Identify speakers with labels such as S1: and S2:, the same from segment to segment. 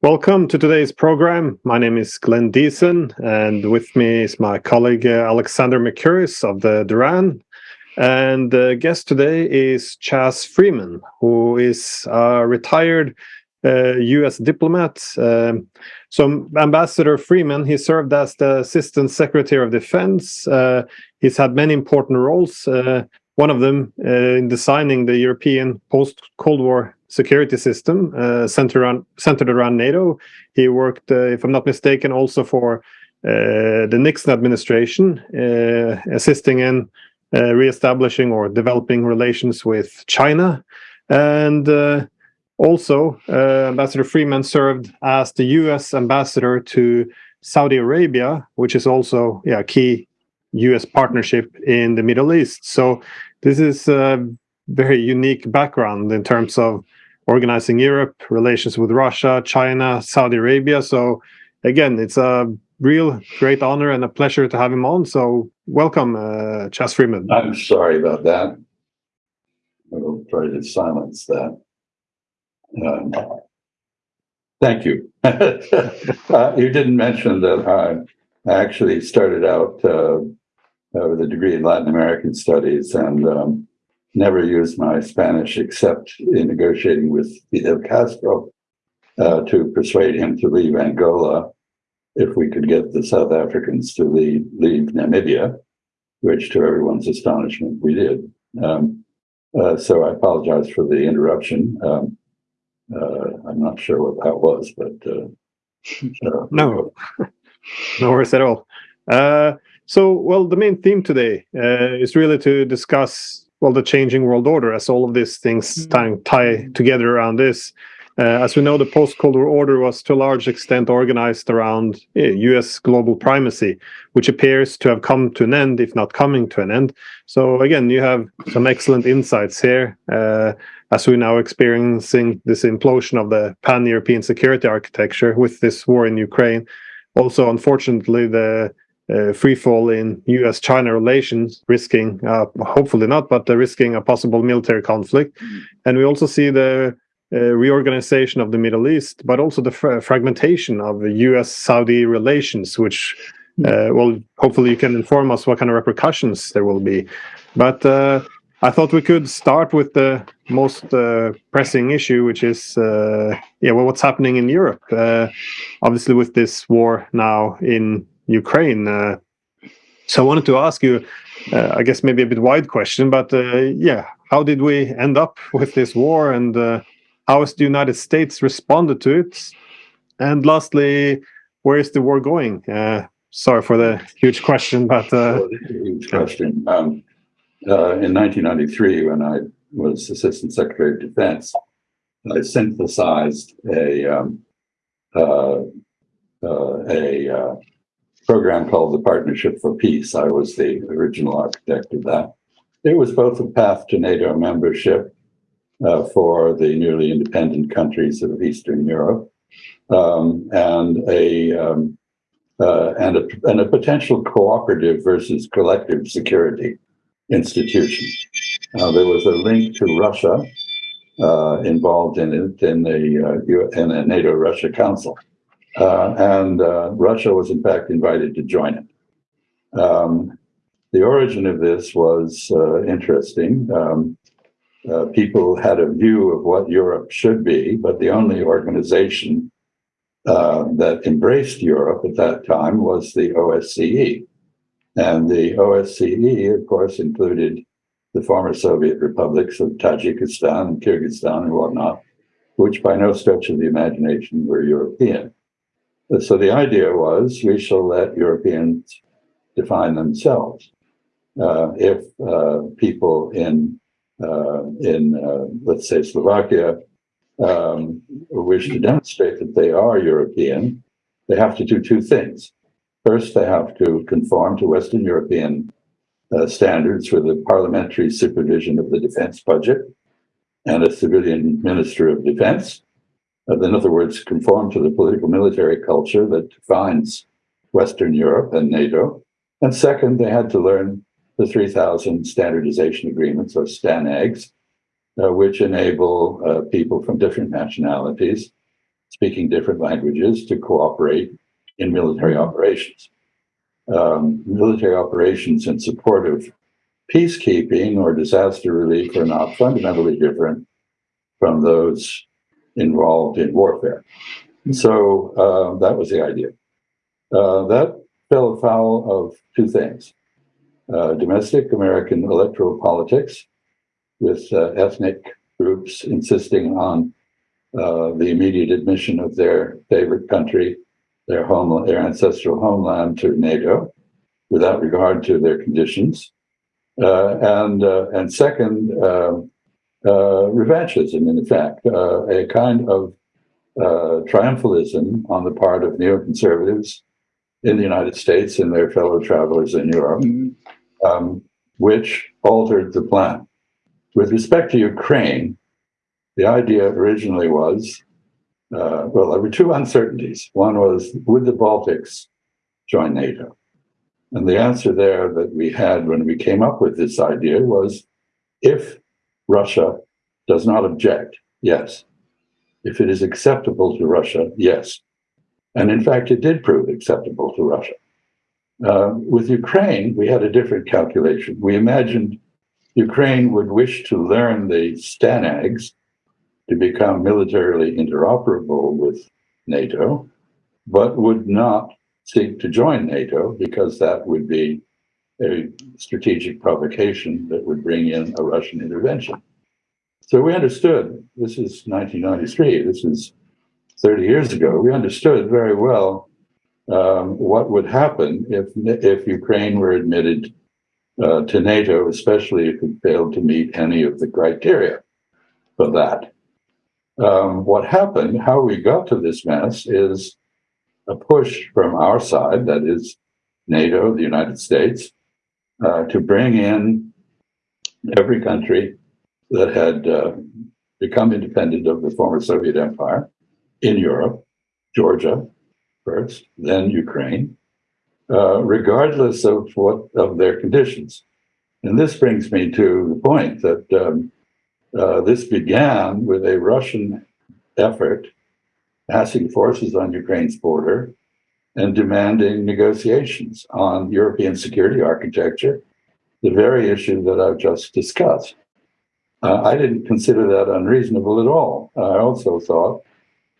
S1: Welcome to today's program. My name is Glenn Diesen, and with me is my colleague uh, Alexander Mercouris of the Duran. And the guest today is Chas Freeman, who is a retired uh, U.S. diplomat. Um, so, Ambassador Freeman, he served as the Assistant Secretary of Defense. Uh, he's had many important roles. Uh, one of them uh, in designing the European post-Cold War security system uh, centered around centered around NATO. He worked, uh, if I'm not mistaken, also for uh, the Nixon administration, uh, assisting in uh, reestablishing or developing relations with China, and uh, also Ambassador Freeman served as the U.S. ambassador to Saudi Arabia, which is also yeah key U.S. partnership in the Middle East. So this is a very unique background in terms of organizing Europe, relations with Russia, China, Saudi Arabia. So again, it's a real great honor and a pleasure to have him on. So welcome, uh, Chas Freeman.
S2: I'm sorry about that. I will try to silence that. Um, thank you. uh, you didn't mention that I actually started out uh, with a degree in Latin American studies and um, never used my Spanish except in negotiating with Fidel Castro uh, to persuade him to leave Angola if we could get the South Africans to leave, leave Namibia, which to everyone's astonishment we did. Um, uh, so I apologize for the interruption. Um, uh, I'm not sure what that was, but
S1: uh, uh, no, no worries at all. Uh, so, well, the main theme today is really to discuss well the changing world order as all of these things mm. tie together around this. Uh, as we know the post-cold war order was to a large extent organized around uh, us global primacy which appears to have come to an end if not coming to an end. So again you have some excellent insights here uh, as we're now experiencing this implosion of the pan-european security architecture with this war in ukraine. Also unfortunately the uh, free fall in U.S. China relations, risking, uh, hopefully not, but uh, risking a possible military conflict. And we also see the uh, reorganization of the Middle East, but also the fra fragmentation of U.S. Saudi relations, which, uh, well, hopefully you can inform us what kind of repercussions there will be. But uh, I thought we could start with the most pressing issue, which is, yeah, well, what's happening in Europe? obviously, with this war now in Ukraine. Uh, so I wanted to ask you, uh, I guess maybe a bit wide question, but uh, yeah, how did we end up with this war, and how has the United States responded to it? And lastly, where is the war going? sorry for the huge question, but uh,
S2: huge question. Um, uh, in 1993, when I was Assistant Secretary of Defense, I synthesized a um, uh, a program called the Partnership for Peace. I was the original architect of that. It was both a path to NATO membership uh, for the newly independent countries of Eastern Europe um, and a um, uh, and a and a potential cooperative versus collective security institution. Uh, there was a link to Russia uh, involved in it in the uh, in a NATO Russia Council. Uh, and uh, Russia was, in fact, invited to join it. Um, the origin of this was uh, interesting. Um, uh, people had a view of what Europe should be, but the only organization uh, that embraced Europe at that time was the OSCE. And the OSCE, of course, included the former Soviet republics of Tajikistan and Kyrgyzstan and whatnot, which by no stretch of the imagination were European. So the idea was we shall let Europeans define themselves. Uh, if uh, people in uh, in uh, let's say Slovakia um, wish to demonstrate that they are European, they have to do two things. First, they have to conform to Western European uh, standards for the parliamentary supervision of the defense budget and a civilian minister of defense in other words, conform to the political military culture that defines Western Europe and NATO. And second, they had to learn the 3000 standardization agreements or STANAGs, uh, which enable uh, people from different nationalities speaking different languages to cooperate in military operations. Um, military operations in support of peacekeeping or disaster relief are not fundamentally different from those involved in warfare. So uh, that was the idea. Uh, that fell afoul of two things. Uh, domestic American electoral politics with uh, ethnic groups insisting on uh, the immediate admission of their favorite country, their home, their ancestral homeland to NATO, without regard to their conditions, uh, and and second, um, revanchism. In fact, uh, a kind of uh, triumphalism on the part of neoconservatives in the United States and their fellow travelers in Europe, mm-hmm. um, which altered the plan. With respect to Ukraine, the idea originally was uh, well, there were two uncertainties. One was would the Baltics join NATO? And the answer there that we had when we came up with this idea was if Russia does not object, yes. If it is acceptable to Russia, yes. And in fact, it did prove acceptable to Russia. Uh, with Ukraine, we had a different calculation. We imagined Ukraine would wish to learn the STANAGs to become militarily interoperable with NATO, but would not seek to join NATO because that would be a strategic provocation that would bring in a Russian intervention. So we understood, this is 1993, this is 30 years ago, we understood very well um, what would happen if, if Ukraine were admitted uh, to NATO, especially if it failed to meet any of the criteria for that. Um, what happened, how we got to this mess is a push from our side, that is NATO, the United States, uh, to bring in every country that had uh, become independent of the former Soviet Empire in Europe, Georgia first, then Ukraine, uh, regardless of what of their conditions. And this brings me to the point that um, uh, this began with a Russian effort passing forces on Ukraine's border and demanding negotiations on European security architecture, the very issue that I've just discussed. Uh, I didn't consider that unreasonable at all. I also thought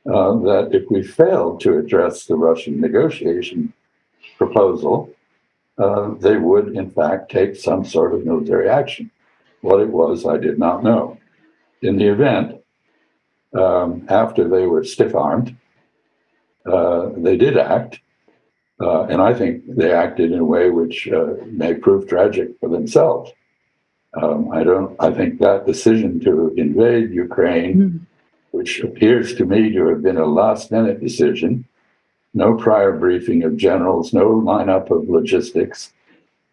S2: uh, that if we failed to address the Russian negotiation proposal, uh, they would, in fact, take some sort of military action. What it was, I did not know. In the event, um, after they were stiff armed, uh, they did act. Uh, and I think they acted in a way which uh, may prove tragic for themselves. Um, I don't. I think that decision to invade Ukraine, mm. which appears to me to have been a last-minute decision, no prior briefing of generals, no lineup of logistics,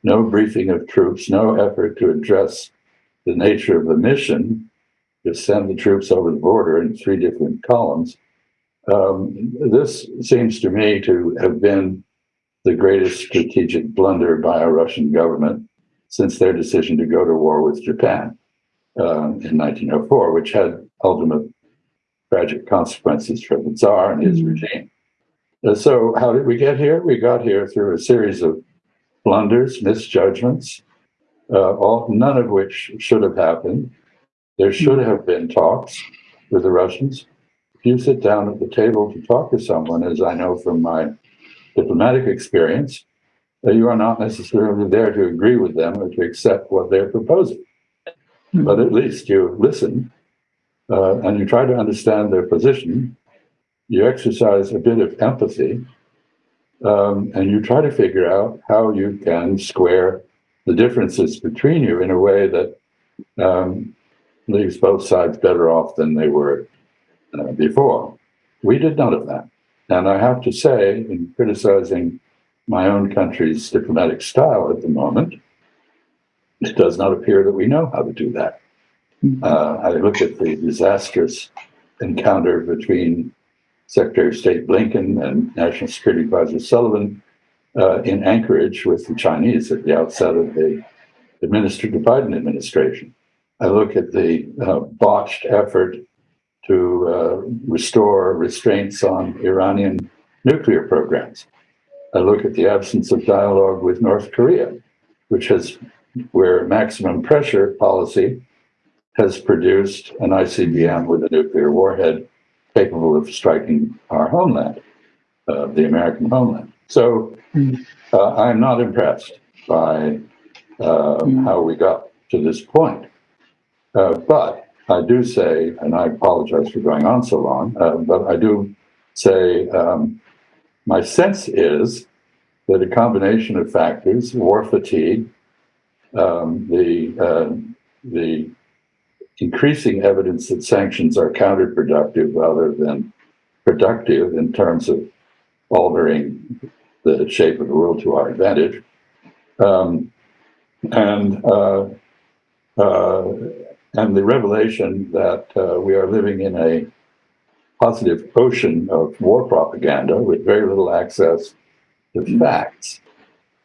S2: no briefing of troops, no effort to address the nature of the mission, to send the troops over the border in three different columns. Um, this seems to me to have been the greatest strategic blunder by a Russian government since their decision to go to war with Japan uh, in 1904, which had ultimate tragic consequences for the Tsar and his mm-hmm. regime. Uh, so, how did we get here? We got here through a series of blunders, misjudgments, uh, all, none of which should have happened. There should have been talks with the Russians. If you sit down at the table to talk to someone, as I know from my diplomatic experience, that you are not necessarily there to agree with them or to accept what they're proposing. Hmm. But at least you listen uh, and you try to understand their position. You exercise a bit of empathy um, and you try to figure out how you can square the differences between you in a way that um, leaves both sides better off than they were uh, before. We did none of that. And I have to say, in criticizing my own country's diplomatic style at the moment, it does not appear that we know how to do that. Hmm. Uh, I look at the disastrous encounter between Secretary of State Blinken and National Security Advisor Sullivan uh, in Anchorage with the Chinese at the outset of the administered Biden administration. I look at the uh, botched effort to uh, restore restraints on Iranian nuclear programs. I look at the absence of dialogue with North Korea, which has, where maximum pressure policy has produced an ICBM with a nuclear warhead capable of striking our homeland, uh, the American homeland. So uh, I'm not impressed by uh, mm. how we got to this point. Uh, but I do say, and I apologize for going on so long, uh, but I do say um, my sense is that a combination of factors, war fatigue, um, the, uh, the increasing evidence that sanctions are counterproductive rather than productive in terms of altering the shape of the world to our advantage. Um, and uh, uh, and the revelation that uh, we are living in a positive ocean of war propaganda with very little access to facts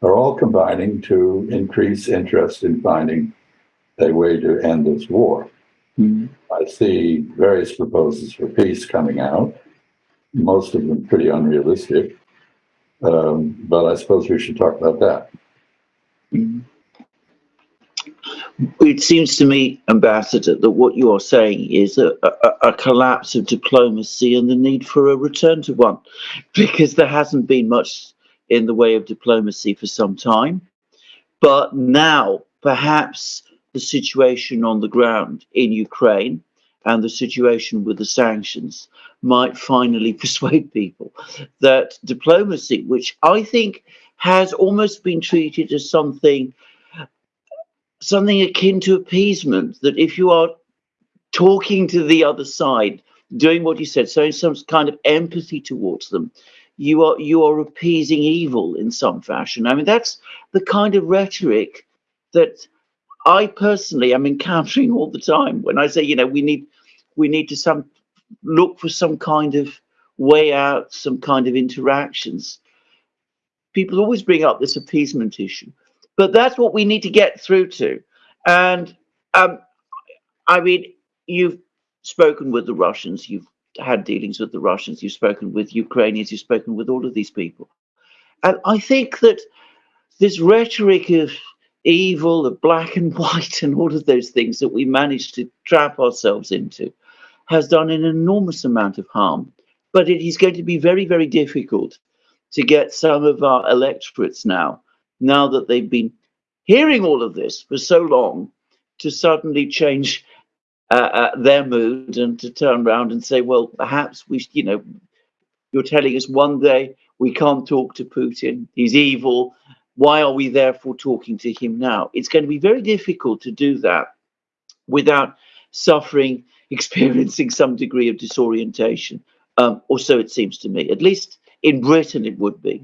S2: are all combining to increase interest in finding a way to end this war. Mm-hmm. I see various proposals for peace coming out, most of them pretty unrealistic. Um, but I suppose we should talk about that. Mm-hmm.
S3: It seems to me, Ambassador, that what you are saying is a, a, a, collapse of diplomacy and the need for a return to one, because there hasn't been much in the way of diplomacy for some time. But now, perhaps the situation on the ground in Ukraine and the situation with the sanctions might finally persuade people that diplomacy, which I think has almost been treated as something something akin to appeasement that if you are talking to the other side doing what you said showing some kind of empathy towards them you are you are appeasing evil in some fashion. I mean that's the kind of rhetoric that i personally am encountering all the time. When i say you know we need we need to some look for some kind of way out some kind of interactions. People always bring up this appeasement issue but that's what we need to get through to. And um, I mean, you've spoken with the Russians, you've had dealings with the Russians, you've spoken with Ukrainians, you've spoken with all of these people. And I think that this rhetoric of evil, of black and white, and all of those things that we managed to trap ourselves into has done an enormous amount of harm. But it is going to be very, very difficult to get some of our electorates now now that they've been hearing all of this for so long to suddenly change uh, uh, their mood and to turn around and say, well, perhaps we, you know, you're telling us one day we can't talk to Putin, he's evil. Why are we therefore talking to him now? It's going to be very difficult to do that without suffering, experiencing some degree of disorientation, um, or so it seems to me. At least in Britain, it would be.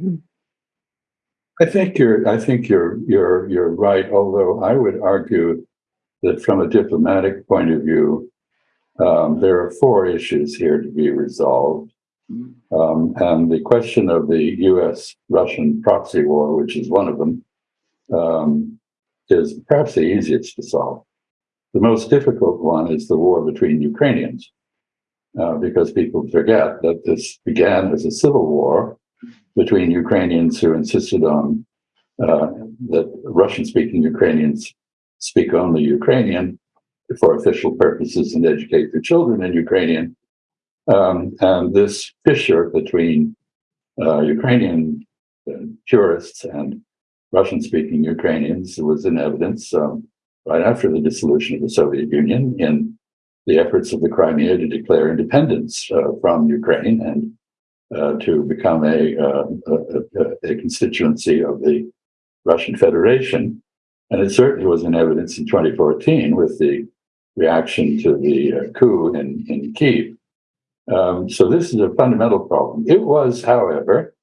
S2: I think you're I think you're you're you're right, although I would argue that from a diplomatic point of view, um, there are four issues here to be resolved. Um, and the question of the US Russian proxy war, which is one of them, um, is perhaps the easiest to solve. The most difficult one is the war between Ukrainians, uh, because people forget that this began as a civil war between Ukrainians who insisted on uh, that Russian-speaking Ukrainians speak only Ukrainian for official purposes and educate their children in Ukrainian. Um, and this fissure between uh, Ukrainian uh, purists and Russian-speaking Ukrainians was in evidence um, right after the dissolution of the Soviet Union in the efforts of the Crimea to declare independence uh, from Ukraine and to become a, uh, a, a, constituency of the Russian Federation. And it certainly was in evidence in 2014 with the reaction to the uh, coup in, in Kiev. Um, so this is a fundamental problem. It was, however,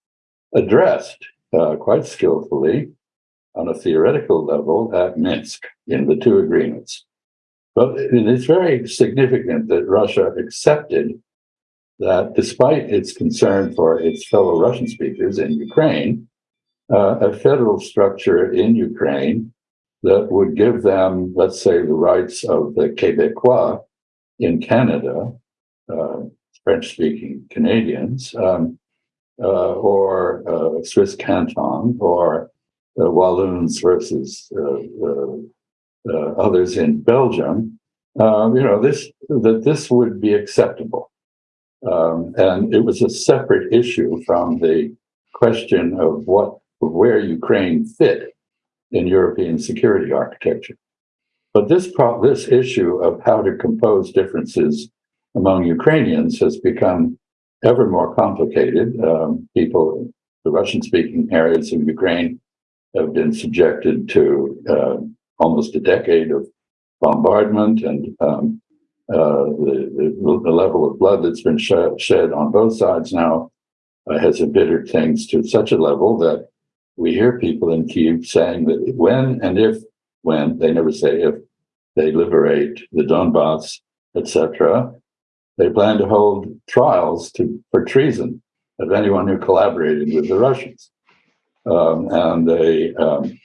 S2: addressed uh, quite skillfully on a theoretical level at Minsk in the two agreements. But it is very significant that Russia accepted that despite its concern for its fellow Russian speakers in Ukraine, uh, a federal structure in Ukraine that would give them, let's say, the rights of the Quebecois in Canada uh, French-speaking Canadians, um, uh, or uh, Swiss canton, or uh, Walloons versus others in Belgium, um, you know, this that this would be acceptable. Um, and it was a separate issue from the question of what where Ukraine fit in European security architecture. But this this issue of how to compose differences among Ukrainians has become ever more complicated. Um, people, in the Russian-speaking areas of Ukraine, have been subjected to uh, almost a decade of bombardment and um, uh, the, the, level of blood that's been shed, shed on both sides now uh, has embittered things to such a level that we hear people in Kiev saying that when and if, when, they never say if, they liberate the Donbass, etc., they plan to hold trials to, for treason of anyone who collaborated with the Russians. Um, and they, um,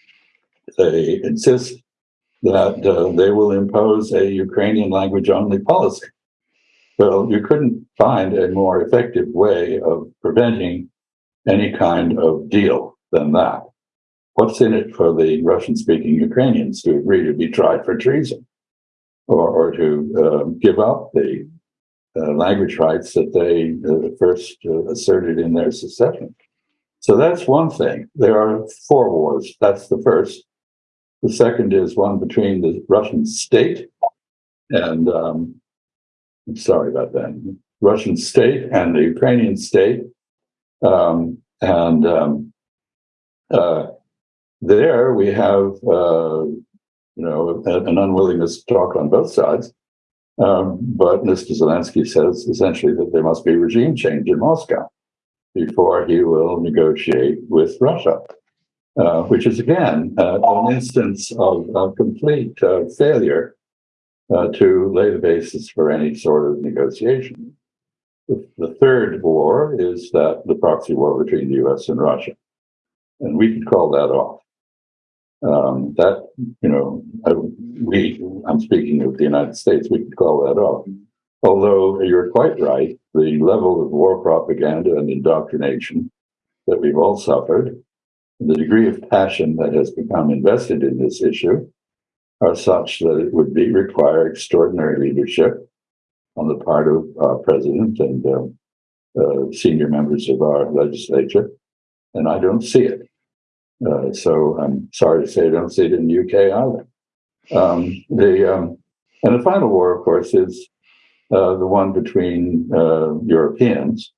S2: they insist that uh, they will impose a Ukrainian language only policy. Well, you couldn't find a more effective way of preventing any kind of deal than that. What's in it for the Russian speaking Ukrainians to agree to be tried for treason or, or to uh, give up the uh, language rights that they uh, first uh, asserted in their secession? So that's one thing. There are four wars. That's the first. The second is one between the Russian state and, um, I'm sorry about that, Russian state and the Ukrainian state. Um, and um, uh, there we have, uh, you know, an unwillingness to talk on both sides. Um, but Mr. Zelensky says essentially that there must be regime change in Moscow before he will negotiate with Russia. Uh, which is again uh, an instance of, of complete uh, failure uh, to lay the basis for any sort of negotiation. The, third war is that the proxy war between the US and Russia. And we could call that off. Um, that, you know, I, we, I'm speaking of the United States, we could call that off. Although you're quite right, the level of war propaganda and indoctrination that we've all suffered the degree of passion that has become invested in this issue are such that it would be require extraordinary leadership on the part of our president and uh, uh, senior members of our legislature, and I don't see it. Uh, so I'm sorry to say I don't see it in the UK either. Um, the um, and the final war, of course, is uh, the one between uh, Europeans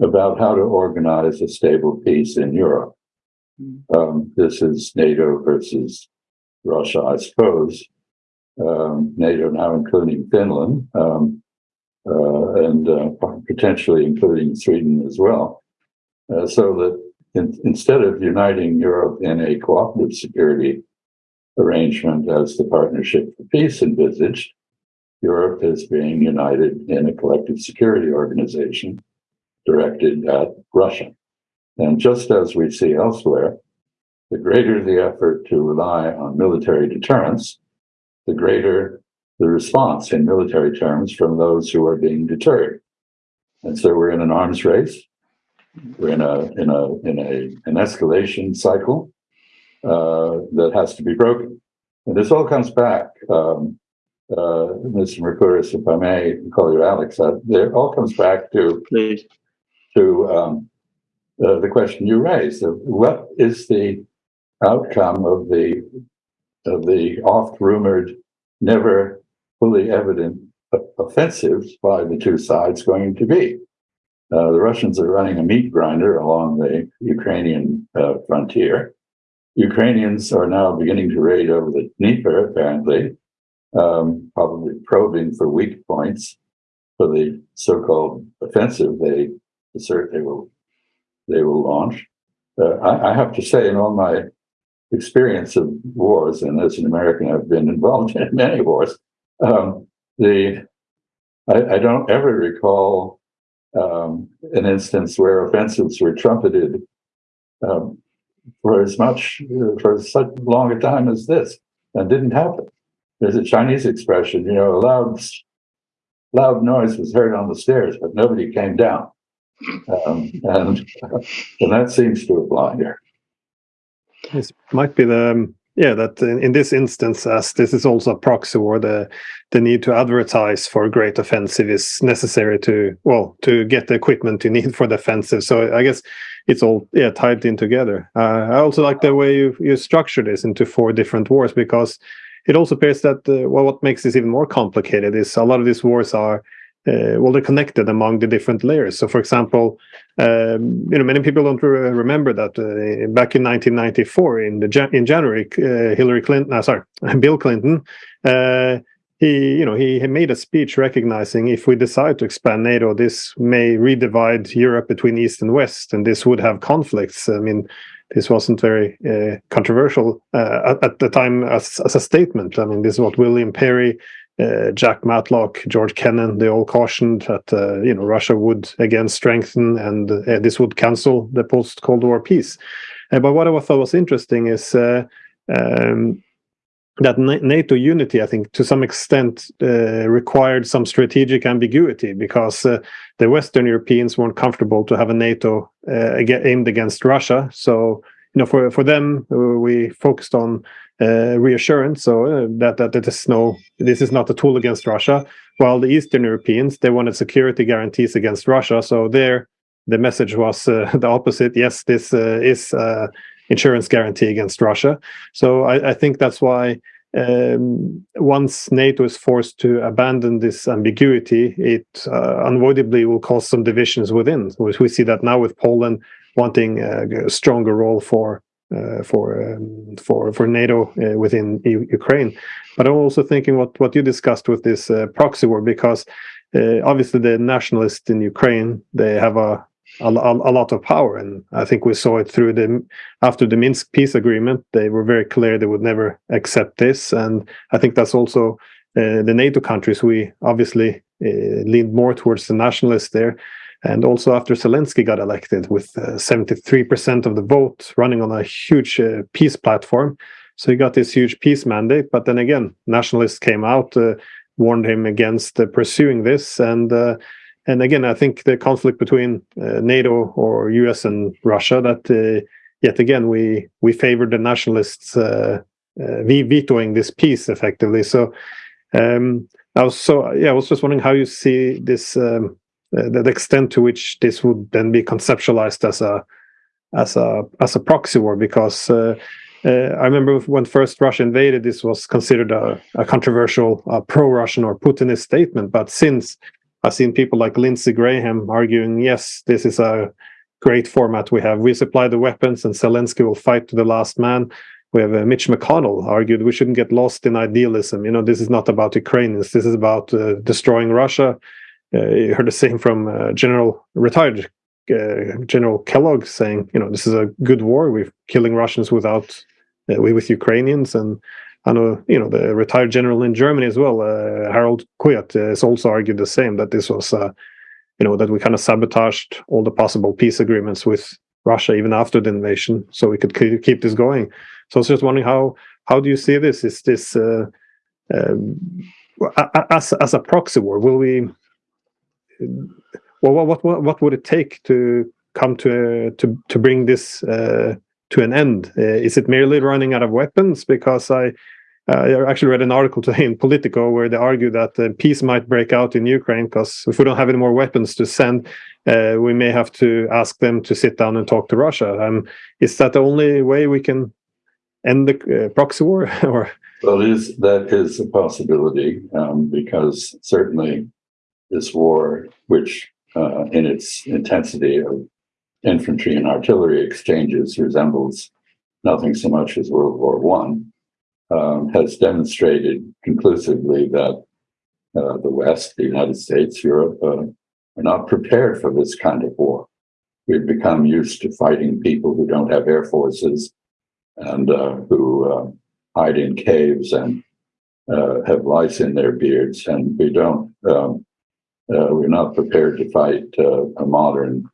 S2: about how to organize a stable peace in Europe. Um, this is NATO versus Russia, I suppose. Um, NATO now including Finland um, uh, and uh, potentially including Sweden as well. Uh, so that in, instead of uniting Europe in a cooperative security arrangement as the Partnership for Peace envisaged, Europe is being united in a collective security organization directed at Russia. And just as we see elsewhere, the greater the effort to rely on military deterrence, the greater the response in military terms from those who are being deterred. And so we're in an arms race. We're in a in a in a an escalation cycle uh, that has to be broken. And this all comes back, um, uh, Mr. Mercouris, if I may call you Alex. Uh, it all comes back to
S3: Please.
S2: to um, uh, the question you raised of what is the outcome of the of the oft rumored, never fully evident offensives by the two sides going to be. Uh, the Russians are running a meat grinder along the Ukrainian uh, frontier. Ukrainians are now beginning to raid over the Dnieper, apparently, um, probably probing for weak points for the so-called offensive they assert they will they will launch. Uh, I, I, have to say, in all my experience of wars, and as an American, I've been involved in many wars. Um, the I, I, don't ever recall um, an instance where offensives were trumpeted um, for as much for such long a time as this, and didn't happen. There's a Chinese expression, you know, a loud loud noise was heard on the stairs, but nobody came down. Um, and, and that seems to apply here.
S1: This might be the um, yeah that in, in, this instance, as this is also a proxy war, the the need to advertise for a great offensive is necessary to well to get the equipment you need for the offensive. So I guess it's all yeah tied in together. Uh, I also like the way you you structure this into four different wars because it also appears that uh, well what makes this even more complicated is a lot of these wars are uh, well they're connected among the different layers so for example um, you know many people don't re remember that uh, back in 1994 in the in january uh, hillary clinton uh, sorry bill clinton uh, he you know he, he made a speech recognizing if we decide to expand nato this may redivide europe between east and west and this would have conflicts i mean this wasn't very uh, controversial uh, at, at, the time as, as, a statement. I mean, this is what William Perry uh, Jack Matlock, George Kennan, they all cautioned that uh, you know Russia would again strengthen and uh, this would cancel the post Cold War peace. Uh, but what I thought was interesting is uh, um, that NATO unity, I think, to some extent, uh, required some strategic ambiguity because the Western Europeans weren't comfortable to have a NATO aimed against Russia. So you know, for for them, we focused on uh, reassurance, so uh, that that it is no, this is not a tool against Russia. While the Eastern Europeans they wanted security guarantees against Russia, so there the message was uh, the opposite. Yes, this uh, is uh, insurance guarantee against Russia. So I, I think that's why um, once NATO is forced to abandon this ambiguity, it unavoidably will cause some divisions within. We see that now with Poland wanting a stronger role for uh, for um, for for NATO uh, within U Ukraine. But I'm also thinking what what you discussed with this uh, proxy war because uh, obviously the nationalists in Ukraine they have a, a, a lot of power, and I think we saw it through the after the Minsk peace agreement. They were very clear they would never accept this, and I think that's also uh, the NATO countries. We obviously uh, leaned more towards the nationalists there. And also after Zelensky got elected with 73% uh, of the vote running on a huge uh, peace platform. So he got this huge peace mandate. But then again, nationalists came out, uh, warned him against uh, pursuing this. And uh, and again, I think the conflict between uh, NATO or US and Russia that yet again we we favored the nationalists vetoing this peace effectively. So um, I was so yeah, I was just wondering how you see this um, uh, the, the extent to which this would then be conceptualized as a as a as a proxy war because uh, uh, I remember when first Russia invaded, this was considered a, a controversial uh, pro-Russian or Putinist statement. But since I've seen people like Lindsey Graham arguing, yes, this is a great format we have. We supply the weapons, and Zelensky will fight to the last man. We have uh, Mitch McConnell argued we shouldn't get lost in idealism. You know, this is not about Ukrainians. This is about uh, destroying Russia uh, you heard the same from uh, General retired uh, General Kellogg saying, you know, this is a good war. We're killing Russians without we with Ukrainians and. I know, you know, the retired general in Germany as well, uh, Harald Kujat, uh, has also argued the same that this was, uh, you know, that we kind of sabotaged all the possible peace agreements with Russia even after the invasion, so we could keep this going. So I was just wondering how how do you see this? Is this um, as as a proxy war? Will we well, what what what would it take to come to to to bring this uh, to an end? Uh, is it merely running out of weapons? Because I. Uh, I actually read an article today in Politico where they argue that uh, peace might break out in Ukraine because if we don't have any more weapons to send, uh, we may have to ask them to sit down and talk to Russia. Um, is that the only way we can end the uh, proxy war? or
S2: well, is that is a possibility um, because certainly this war, which uh, in its intensity of infantry and artillery exchanges resembles nothing so much as World War One, um, has demonstrated conclusively that uh, the West, the United States, Europe, uh, are not prepared for this kind of war. We've become used to fighting people who don't have air forces and uh, who uh, hide in caves and uh, have lice in their beards, and we don't um, we're not prepared to fight uh, a modern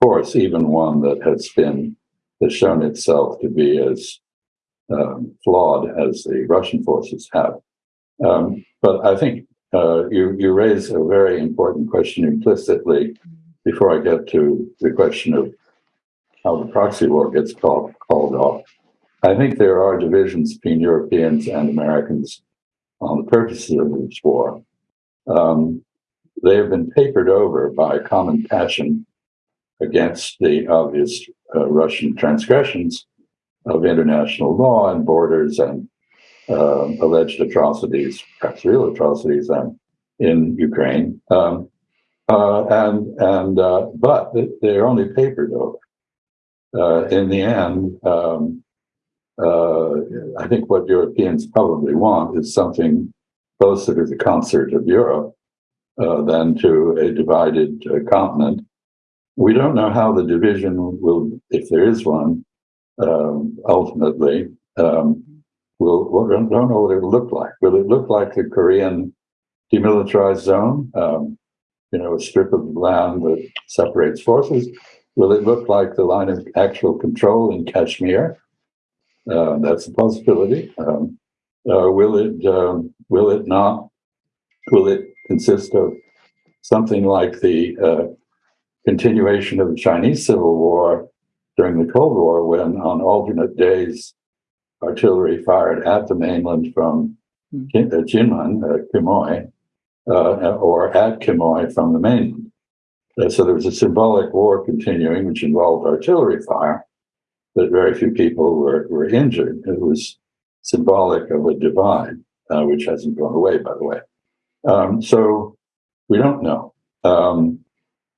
S2: force, even one that has been has shown itself to be as um, flawed as the Russian forces have. Um, but I think uh, you, you raise a very important question implicitly before I get to the question of how the proxy war gets called, called off. I think there are divisions between Europeans and Americans on the purposes of this war. Um, they have been papered over by a common passion against the obvious uh, Russian transgressions of international law and borders and uh, alleged atrocities, perhaps real atrocities, um, in Ukraine. Um, uh, and and uh, but they're only papered over. Uh, in the end, um, uh, I think what Europeans probably want is something closer to the concert of Europe uh, than to a divided uh, continent. We don't know how the division will, if there is one, um, ultimately, um, will, we don't know what it'll look like. Will it look like the Korean demilitarized zone? Um, you know, a strip of land that separates forces? Will it look like the line of actual control in Kashmir? Uh, that's a possibility. Um, uh, will it? Um, will it not? Will it consist of something like the uh, continuation of the Chinese Civil War during the Cold War, when on alternate days artillery fired at the mainland from. Jinmen, uh, Quemoy, uh, or at Quemoy from the mainland. Uh, so there was a symbolic war continuing, which involved artillery fire, but very few people were, were injured. It was symbolic of a divide, uh, which hasn't gone away, by the way. Um, so we don't know. Um,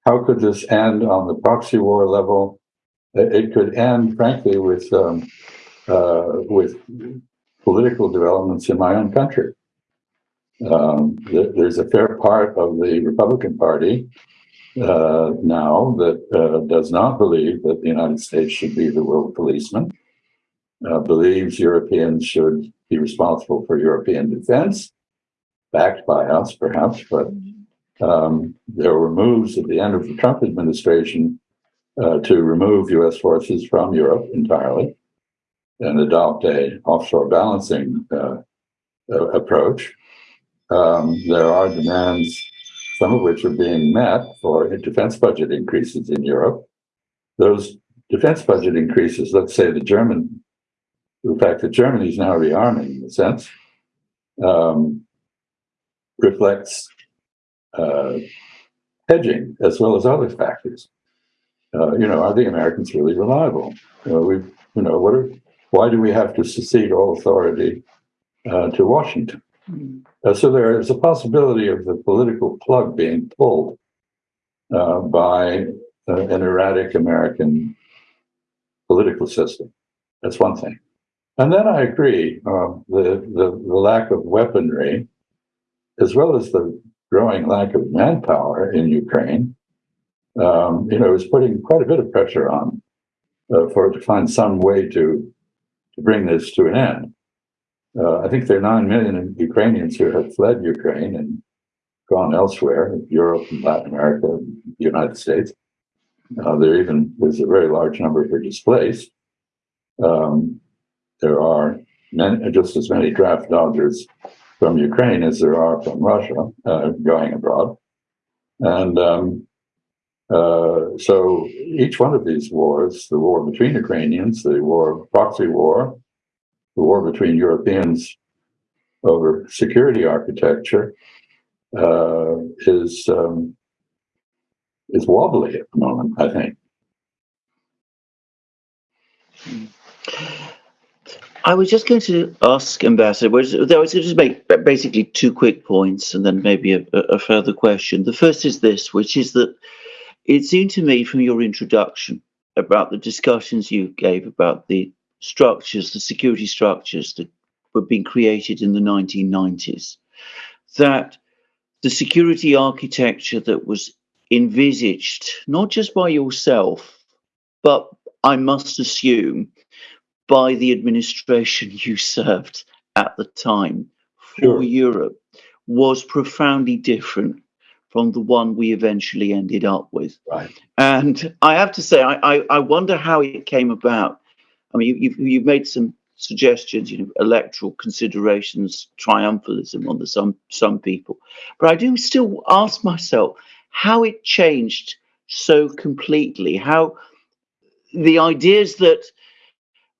S2: how could this end on the proxy war level? It could end, frankly, with um, uh, with political developments in my own country. Um, th there's a fair part of the Republican Party uh, now that uh, does not believe that the United States should be the world policeman, uh, believes Europeans should be responsible for European defense, backed by us perhaps, but um, there were moves at the end of the Trump administration uh, to remove US forces from Europe entirely and adopt a offshore balancing uh, approach. Um, there are demands, some of which are being met for defense budget increases in Europe. Those defense budget increases, let's say the German, the fact that Germany is now rearming in a sense, um, reflects uh, hedging as well as other factors. Uh, you know, are the Americans really reliable? Uh, we, you know, what are why do we have to secede all authority uh, to Washington? Mm. Uh, so there is a possibility of the political plug being pulled uh, by uh, an erratic American political system. That's one thing. And then I agree, um, the, the, the lack of weaponry, as well as the growing lack of manpower in Ukraine, um, you know, is putting quite a bit of pressure on uh, for it to find some way to to bring this to an end. Uh, I think there are 9 million Ukrainians who have fled Ukraine and gone elsewhere, Europe and Latin America, the United States. Uh, there even there's a very large number who are displaced. Um, there are many, just as many draft dodgers from Ukraine as there are from Russia uh, going abroad. And um, uh, so each one of these wars, the war between Ukrainians, the war proxy war, the war between Europeans over security architecture, uh, is um, is wobbly at the moment. I think.
S3: I was just going to ask Ambassador, I was going to just make basically two quick points and then maybe a, a further question. The first is this, which is that it seemed to me from your introduction about the discussions you gave about the structures, the security structures that were being created in the 1990s, that the security architecture that was envisaged, not just by yourself, but I must assume by the administration you served at the time for sure. Europe, was profoundly different from the one we eventually ended up with.
S2: Right.
S3: And I have to say, I, I, I wonder how it came about. I mean, you, you've, you've made some suggestions, you know, electoral considerations, triumphalism on the some some people. But I do still ask myself how it changed so completely, how the ideas that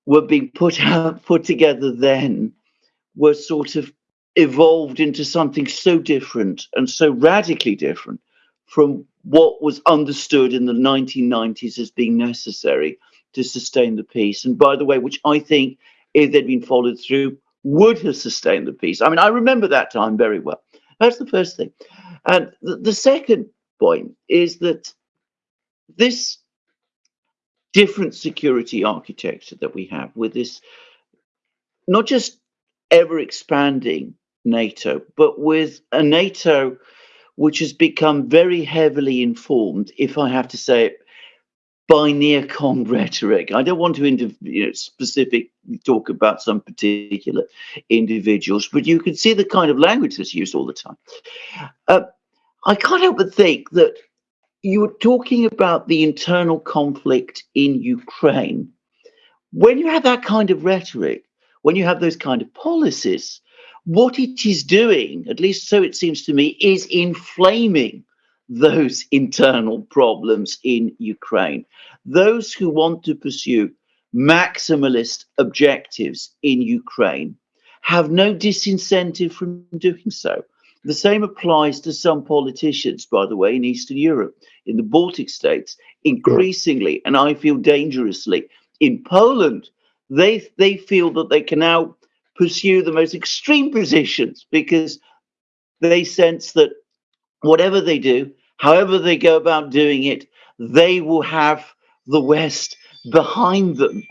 S3: were being put out put together then were sort of evolved into something so different and so radically different from what was understood in the 1990s as being necessary to sustain the peace. And by the way, which I think, if they'd been followed through, would have sustained the peace. I mean, I remember that time very well. That's the first thing. And the, the second point is that this different security architecture that we have with this not just ever expanding NATO, but with a NATO which has become very heavily informed, if I have to say it, by neocon rhetoric. I don't want to you know, specific talk about some particular individuals, but you can see the kind of language that's used all the time. Uh, I can't help but think that you were talking about the internal conflict in Ukraine. When you have that kind of rhetoric, when you have those kind of policies, what it is doing, at least so it seems to me, is inflaming those internal problems in Ukraine. Those who want to pursue maximalist objectives in Ukraine have no disincentive from doing so. The same applies to some politicians, by the way, in Eastern Europe, in the Baltic states, increasingly, and I feel dangerously. In Poland, they, they feel that they can now pursue the most extreme positions because they sense that whatever they do, however they go about doing it, they will have the West behind them.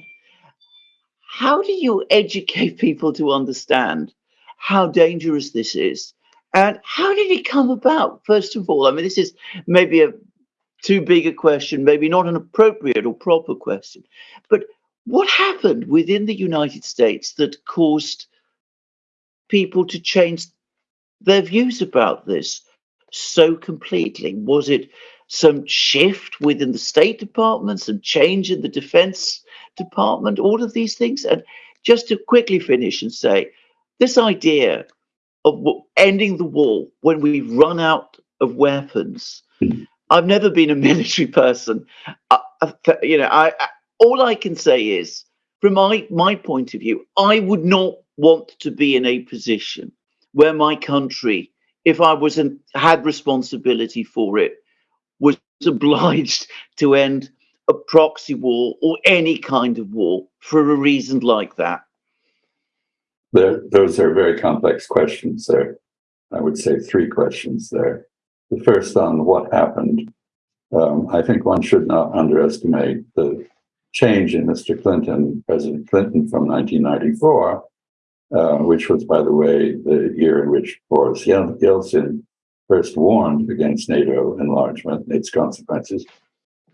S3: How do you educate people to understand how dangerous this is? And how did it come about, first of all? I mean, this is maybe a too big a question, maybe not an appropriate or proper question. But what happened within the United States that caused people to change their views about this so completely? Was it some shift within the State Department, some change in the Defense Department, all of these things? And just to quickly finish and say, this idea of ending the war when we run out of weapons. Hmm. I've never been a military person. I, you know, I, I all I can say is, from my my point of view, I would not want to be in a position where my country, if I was not had responsibility for it, was obliged to end a proxy war or any kind of war for a reason like that.
S2: There, those are very complex questions there. I would say three questions there. The first on what happened. Um, I think one should not underestimate the change in Mr. Clinton, President Clinton from 1994, uh, which was, by the way, the year in which Boris Yeltsin first warned against NATO enlargement and its consequences,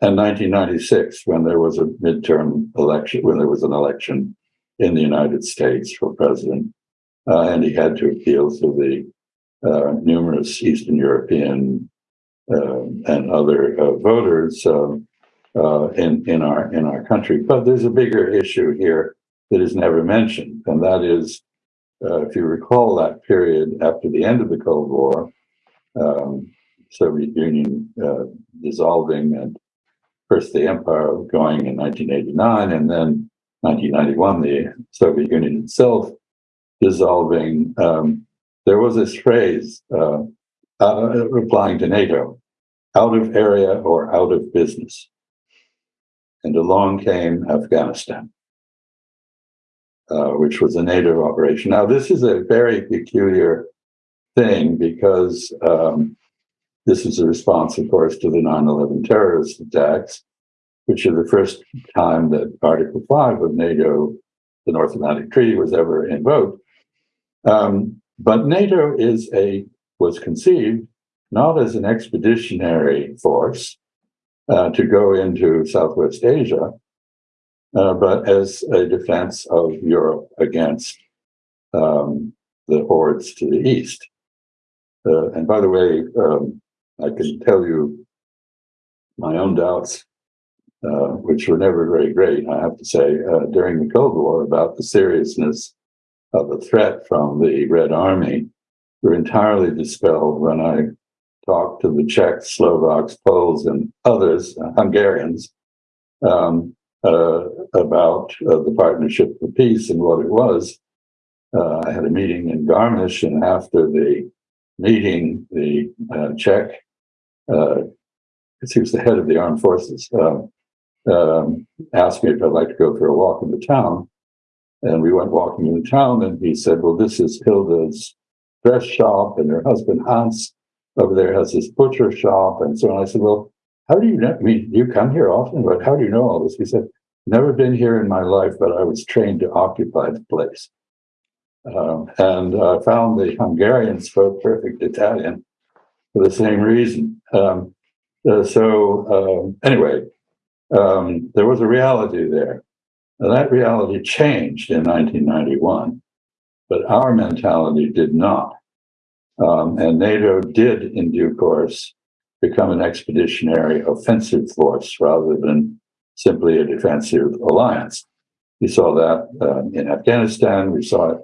S2: and 1996, when there was a midterm election, when there was an election in the United States for president, uh, and he had to appeal to the uh, numerous Eastern European uh, and other uh, voters um, uh, in in our in our country. But there's a bigger issue here that is never mentioned, and that is, uh, if you recall that period after the end of the Cold War, um, Soviet Union uh, dissolving and first the empire going in 1989 and then 1991 the Soviet Union itself dissolving. Um, there was this phrase uh, uh, replying to NATO, out of area or out of business. And along came Afghanistan, uh, which was a NATO operation. Now, this is a very peculiar thing because um, this is a response, of course, to the 9 11 terrorist attacks, which is the first time that Article 5 of NATO, the North Atlantic Treaty, was ever invoked. Um, but NATO is a was conceived not as an expeditionary force uh, to go into Southwest Asia, uh, but as a defense of Europe against um, the hordes to the east. Uh, and by the way, um, I can tell you my own doubts uh, which were never very great, I have to say, uh, during the Cold War about the seriousness of the threat from the Red Army were entirely dispelled when I talked to the Czechs, Slovaks, Poles, and others, uh, Hungarians, um, uh, about uh, the Partnership for Peace and what it was. I had a meeting in Garmisch, and after the meeting, the Czech, uh, he was the head of the armed forces, um, asked me if I'd like to go for a walk in the town. And we went walking in the town, and he said, Well, this is Hilda's dress shop, and her husband Hans over there has his butcher shop. And so on. I said, Well, how do you know? I mean, you come here often, but how do you know all this? He said, Never been here in my life, but I was trained to occupy the place. Um, and I found the Hungarians spoke perfect Italian for the same reason. Um, uh, so, um, anyway, um, there was a reality there. Now, that reality changed in 1991, but our mentality did not. Um, and NATO did, in due course, become an expeditionary offensive force rather than simply a defensive alliance. We saw that uh, in Afghanistan. We saw it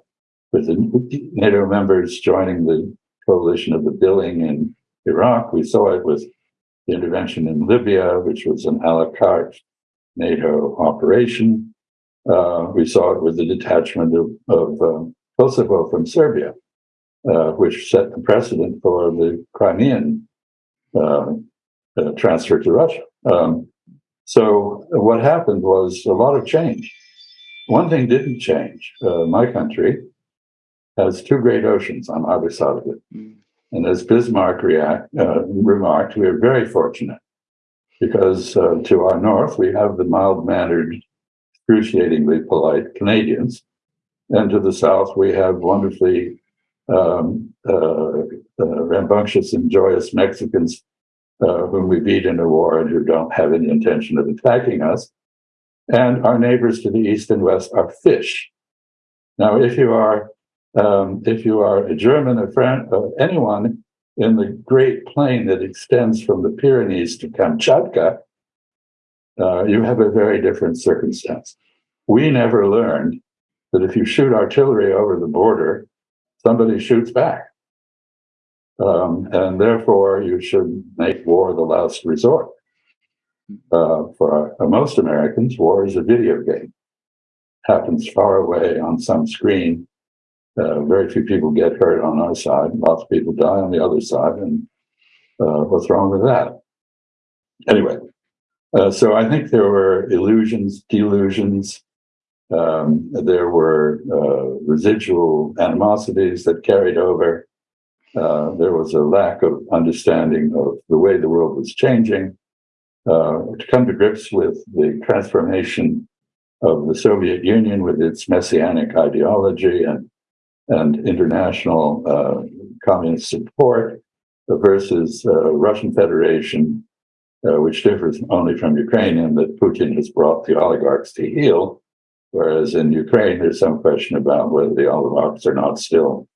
S2: with the NATO members joining the coalition of the willing in Iraq. We saw it with the intervention in Libya, which was an a la carte NATO operation. Uh, we saw it with the detachment of, of um, Kosovo from Serbia, uh, which set the precedent for the Crimean uh, uh transfer to Russia. Um, so what happened was a lot of change. One thing didn't change. Uh, my country has two great oceans on either side of it. And as Bismarck react, uh, remarked, we are very fortunate because uh, to our north, we have the mild mannered, excruciatingly polite Canadians. And to the south, we have wonderfully um, uh, uh rambunctious and joyous Mexicans uh, whom we beat in a war and who don't have any intention of attacking us. And our neighbors to the east and west are fish. Now, if you are um, if you are a German, or uh, anyone in the great plain that extends from the Pyrenees to Kamchatka, uh, you have a very different circumstance. We never learned that if you shoot artillery over the border, somebody shoots back. Um, and therefore, you should make war the last resort. Uh, for uh, most Americans, war is a video game. Happens far away on some screen uh, very few people get hurt on our side. Lots of people die on the other side. And uh, what's wrong with that? Anyway, uh, so I think there were illusions, delusions. Um, there were uh, residual animosities that carried over. Uh, there was a lack of understanding of the way the world was changing. To come to grips with the transformation of the Soviet Union with its messianic ideology and and international uh, communist support versus uh, Russian Federation, uh, which differs only from Ukraine in that Putin has brought the oligarchs to heel, whereas in Ukraine there's some question about whether the oligarchs are not still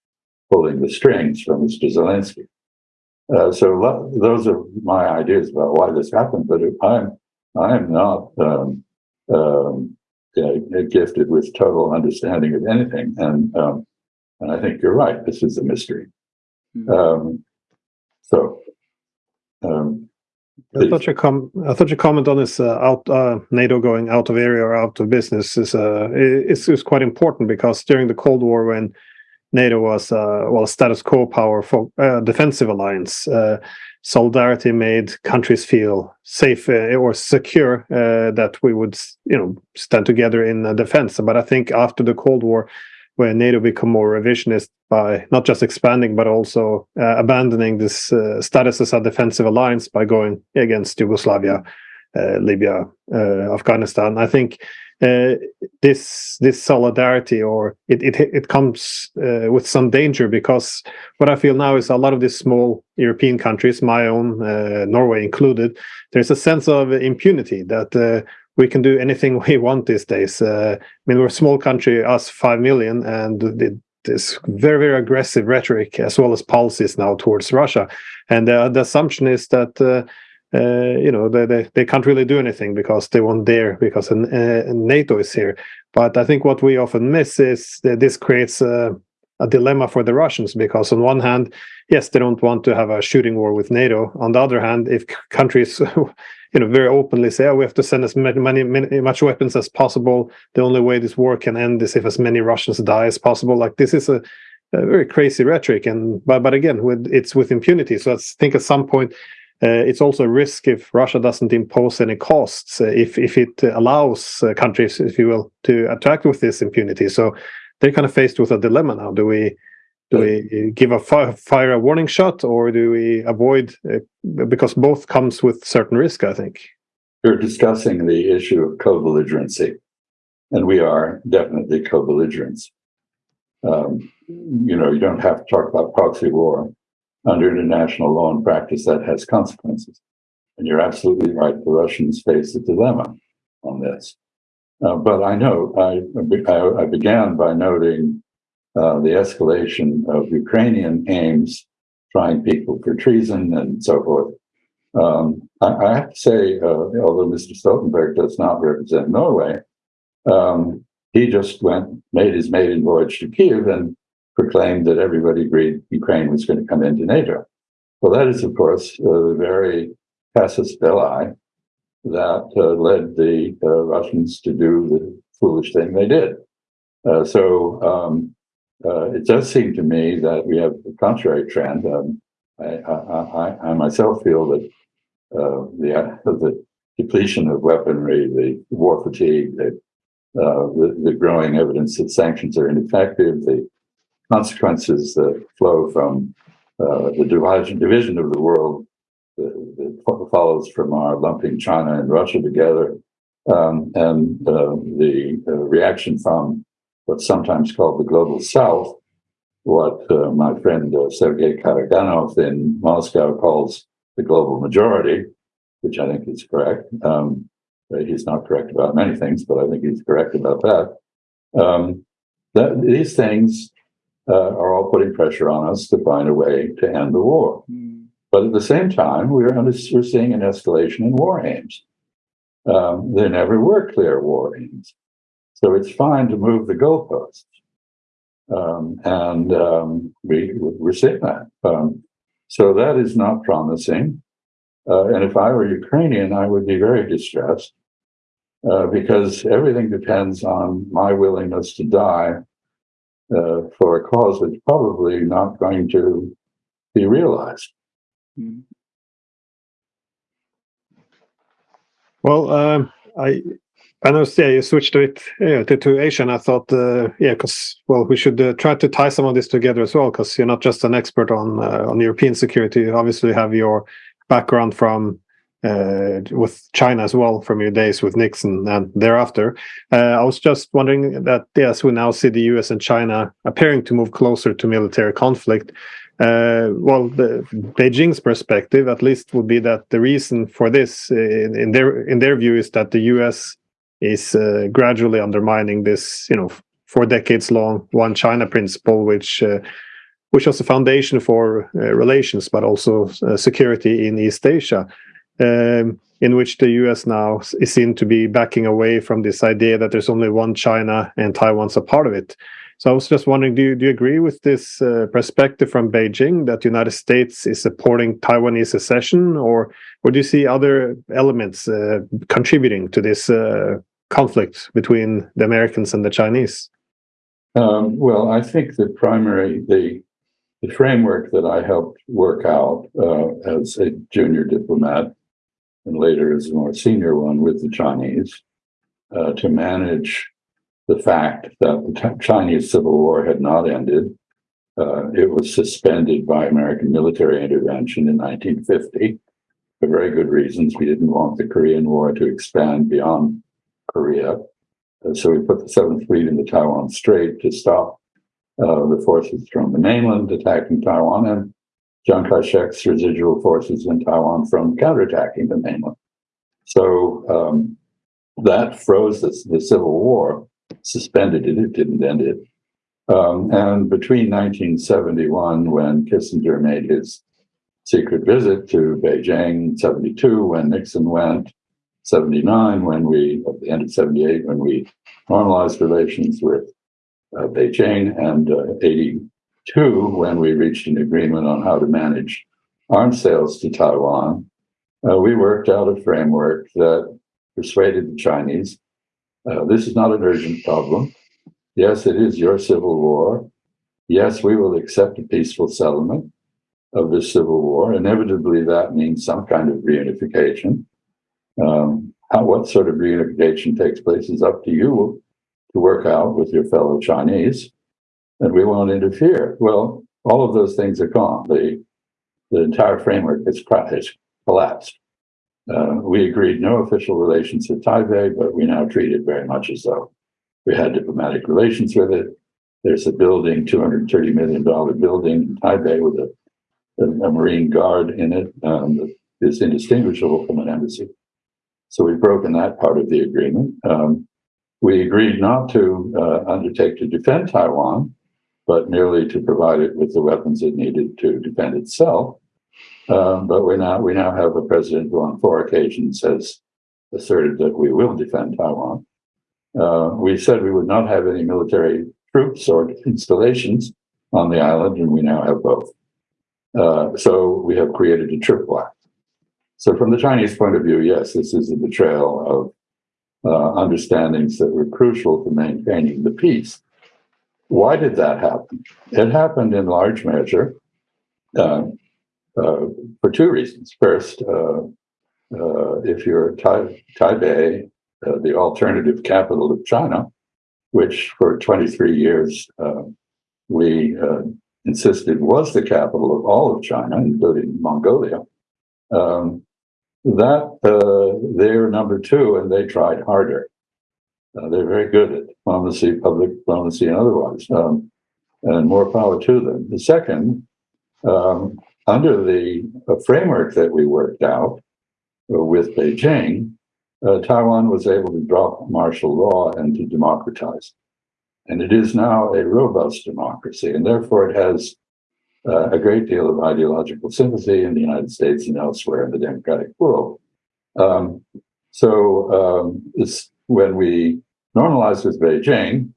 S2: pulling the strings from Mr. Zelensky. Uh, so those are my ideas about why this happened, but I'm I'm not um, um, gifted with total understanding of anything, and um, and I think you're right. This is a mystery. Mm-hmm. Um, so, um,
S1: I thought your com- I thought your comment on this uh, out uh, NATO going out of area or out of business is uh, is, is quite important because during the Cold War when NATO was uh, well a status quo power for uh, defensive alliance, uh, solidarity made countries feel safe uh, or secure uh, that we would you know stand together in defense. But I think after the Cold War, where NATO become more revisionist by not just expanding but also uh, abandoning this uh, status as a defensive alliance by going against Yugoslavia, uh, Libya, uh, Afghanistan. I think uh, this this solidarity or it it it comes uh, with some danger because what I feel now is a lot of these small European countries, my own Norway included, there's a sense of impunity that we can do anything we want these days. Uh, I mean, we're a small country, us five million, and this very very aggressive rhetoric as well as policies now towards Russia. And uh, the assumption is that uh, uh, you know they, they, they can't really do anything because they won't dare because uh, NATO is here. But I think what we often miss is that this creates a dilemma for the Russians because on one hand, yes, they don't want to have a shooting war with NATO. On the other hand, if countries you know very openly say oh, we have to send as many, many, many much weapons as possible the only way this war can end is if as many russians die as possible like this is a, a very crazy rhetoric and but but again with it's with impunity so i think at some point uh, it's also a risk if Russia doesn't impose any costs, uh, if if it allows uh, countries, if you will, to attack with this impunity. So they're kind of faced with a dilemma now. Do we do we give a fire, fire a warning shot, or do we avoid? Because both comes with certain risk, I think.
S2: You're discussing the issue of co-belligerency, and we are definitely co-belligerents. Um, you know, you don't have to talk about proxy war under international law and practice that has consequences. And you're absolutely right. The Russians face a dilemma on this. Uh, but I know I, I, I began by noting uh, the escalation of Ukrainian aims, trying people for treason and so forth. Um, I, I, have to say, uh, although Mr. Stoltenberg does not represent Norway, um, he just went, made his maiden voyage to Kiev and proclaimed that everybody agreed Ukraine was going to come into NATO. Well, that is, of course, the very casus belli that uh, led the uh, Russians to do the foolish thing they did. Uh, so um, uh, it does seem to me that we have a contrary trend. Um, I, I, I, myself feel that uh, the, the depletion of weaponry, the war fatigue, the, the, the growing evidence that sanctions are ineffective, the consequences that flow from uh, the division of the world that, follows from our lumping China and Russia together, um, and uh, the uh, reaction from what's sometimes called the global south, what uh, my friend uh, Sergei Karaganov in Moscow calls the global majority, which I think is correct. Um, he's not correct about many things, but I think he's correct about that. Um, that these things uh, are all putting pressure on us to find a way to end the war. Mm. But at the same time, we're, we're seeing an escalation in war aims. Um, there never were clear war aims. So it's fine to move the goalposts. Um, and um, we, we're seeing that. Um, so that is not promising. Uh, and if I were Ukrainian, I would be very distressed uh, because everything depends on my willingness to die uh, for a cause that's probably not going to be realized. Hmm.
S1: Well, um, I I know, yeah, you switched to it yeah, to, to Asian. I thought, uh, yeah, because well, we should uh, try to tie some of this together as well, because you're not just an expert on uh, on European security. You obviously have your background from uh, with China as well from your days with Nixon and thereafter. Uh, I was just wondering that yes, we now see the U.S. and China appearing to move closer to military conflict. Uh, well, the, Beijing's perspective, at least, would be that the reason for this, in, in their in their view, is that the U.S. is uh, gradually undermining this, you know, four decades long one China principle, which uh, which was the foundation for uh, relations, but also security in East Asia um, in which the US now is seen to be backing away from this idea that there's only one China and Taiwan's a part of it. So I was just wondering, do you, do you agree with this uh, perspective from Beijing that the United States is supporting Taiwanese secession, or or do you see other elements uh, contributing to this uh, conflict between the Americans and the Chinese?
S2: Um, well, I think the primary the the framework that I helped work out uh, as a junior diplomat and later as a more senior one with the Chinese uh, to manage the fact that the Chinese Civil War had not ended. Uh, it was suspended by American military intervention in 1950 for very good reasons. We didn't want the Korean War to expand beyond Korea. Uh, so we put the Seventh Fleet in the Taiwan Strait to stop uh, the forces from the mainland attacking Taiwan and Chiang Kai-shek's residual forces in Taiwan from counterattacking the mainland. So um, that froze the, the, Civil War, suspended it, it didn't end it. Um, and between 1971, when Kissinger made his secret visit to Beijing 72 when Nixon went, 79 when we, at the end of 78, when we normalized relations with uh, Beijing, and uh, 82 when we reached an agreement on how to manage arms sales to Taiwan. Uh, we worked out a framework that persuaded the Chinese uh, this is not an urgent problem. Yes, it is your civil war. Yes, we will accept a peaceful settlement of this civil war. Inevitably, that means some kind of reunification. Um, how, what sort of reunification takes place is up to you to work out with your fellow Chinese, and we won't interfere. Well, all of those things are gone. The, the entire framework has, collapsed. Uh, we agreed no official relations with Taipei, but we now treat it very much as though we had diplomatic relations with it. There's a building, $230 million building in Taipei with a, a, Marine Guard in it um, that is indistinguishable from an embassy. So we've broken that part of the agreement. Um, we agreed not to uh, undertake to defend Taiwan, but merely to provide it with the weapons it needed to defend itself. Um, but we now we now have a president who, on four occasions, has asserted that we will defend Taiwan. Uh, we said we would not have any military troops or installations on the island, and we now have both. Uh, so we have created a tripwire. So, from the Chinese point of view, yes, this is a betrayal of uh, understandings that were crucial to maintaining the peace. Why did that happen? It happened in large measure uh, uh, for two reasons. First, uh, uh, if you're tai- Taipei, the alternative capital of China, which for 23 years we insisted was the capital of all of China, including Mongolia, um, that they're number two and they tried harder. Uh, they're very good at diplomacy, public diplomacy, and otherwise, um, and more power to them. The second, um, under the framework that we worked out uh, with Beijing, uh, Taiwan was able to drop martial law and to democratize. And it is now a robust democracy, and therefore it has uh, a great deal of ideological sympathy in the United States and elsewhere in the democratic world. Um, so um, when we normalized with Beijing,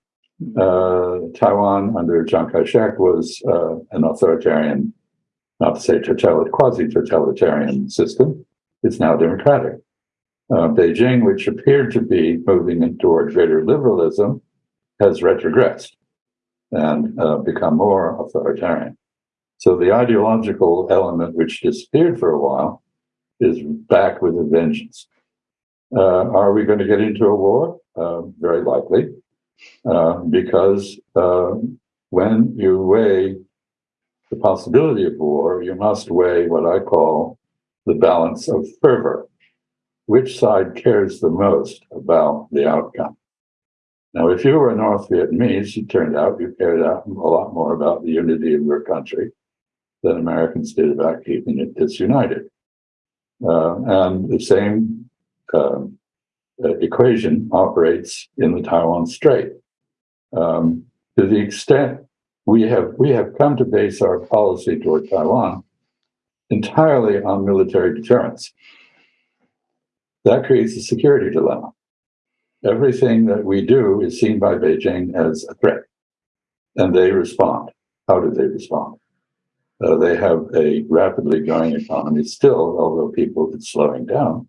S2: uh, Taiwan under Chiang Kai-shek was uh, an authoritarian not to say totalitarian, quasi-totalitarian system. is now democratic. Uh, Beijing, which appeared to be moving toward greater liberalism, has retrogressed and uh, become more authoritarian. So the ideological element, which disappeared for a while, is back with a vengeance. Uh, are we going to get into a war? Uh, very likely, uh, because uh, when you weigh the possibility of war, you must weigh what I call the balance of fervor. Which side cares the most about the outcome? Now, if you were a North Vietnamese, it turned out you cared a lot more about the unity of your country than Americans did about keeping it disunited. Uh, and the same um, uh, equation operates in the Taiwan Strait. Um, to the extent we have we have come to base our policy toward Taiwan entirely on military deterrence. That creates a security dilemma. Everything that we do is seen by Beijing as a threat, and they respond. How do they respond? Uh, they have a rapidly growing economy still, although people it's slowing down.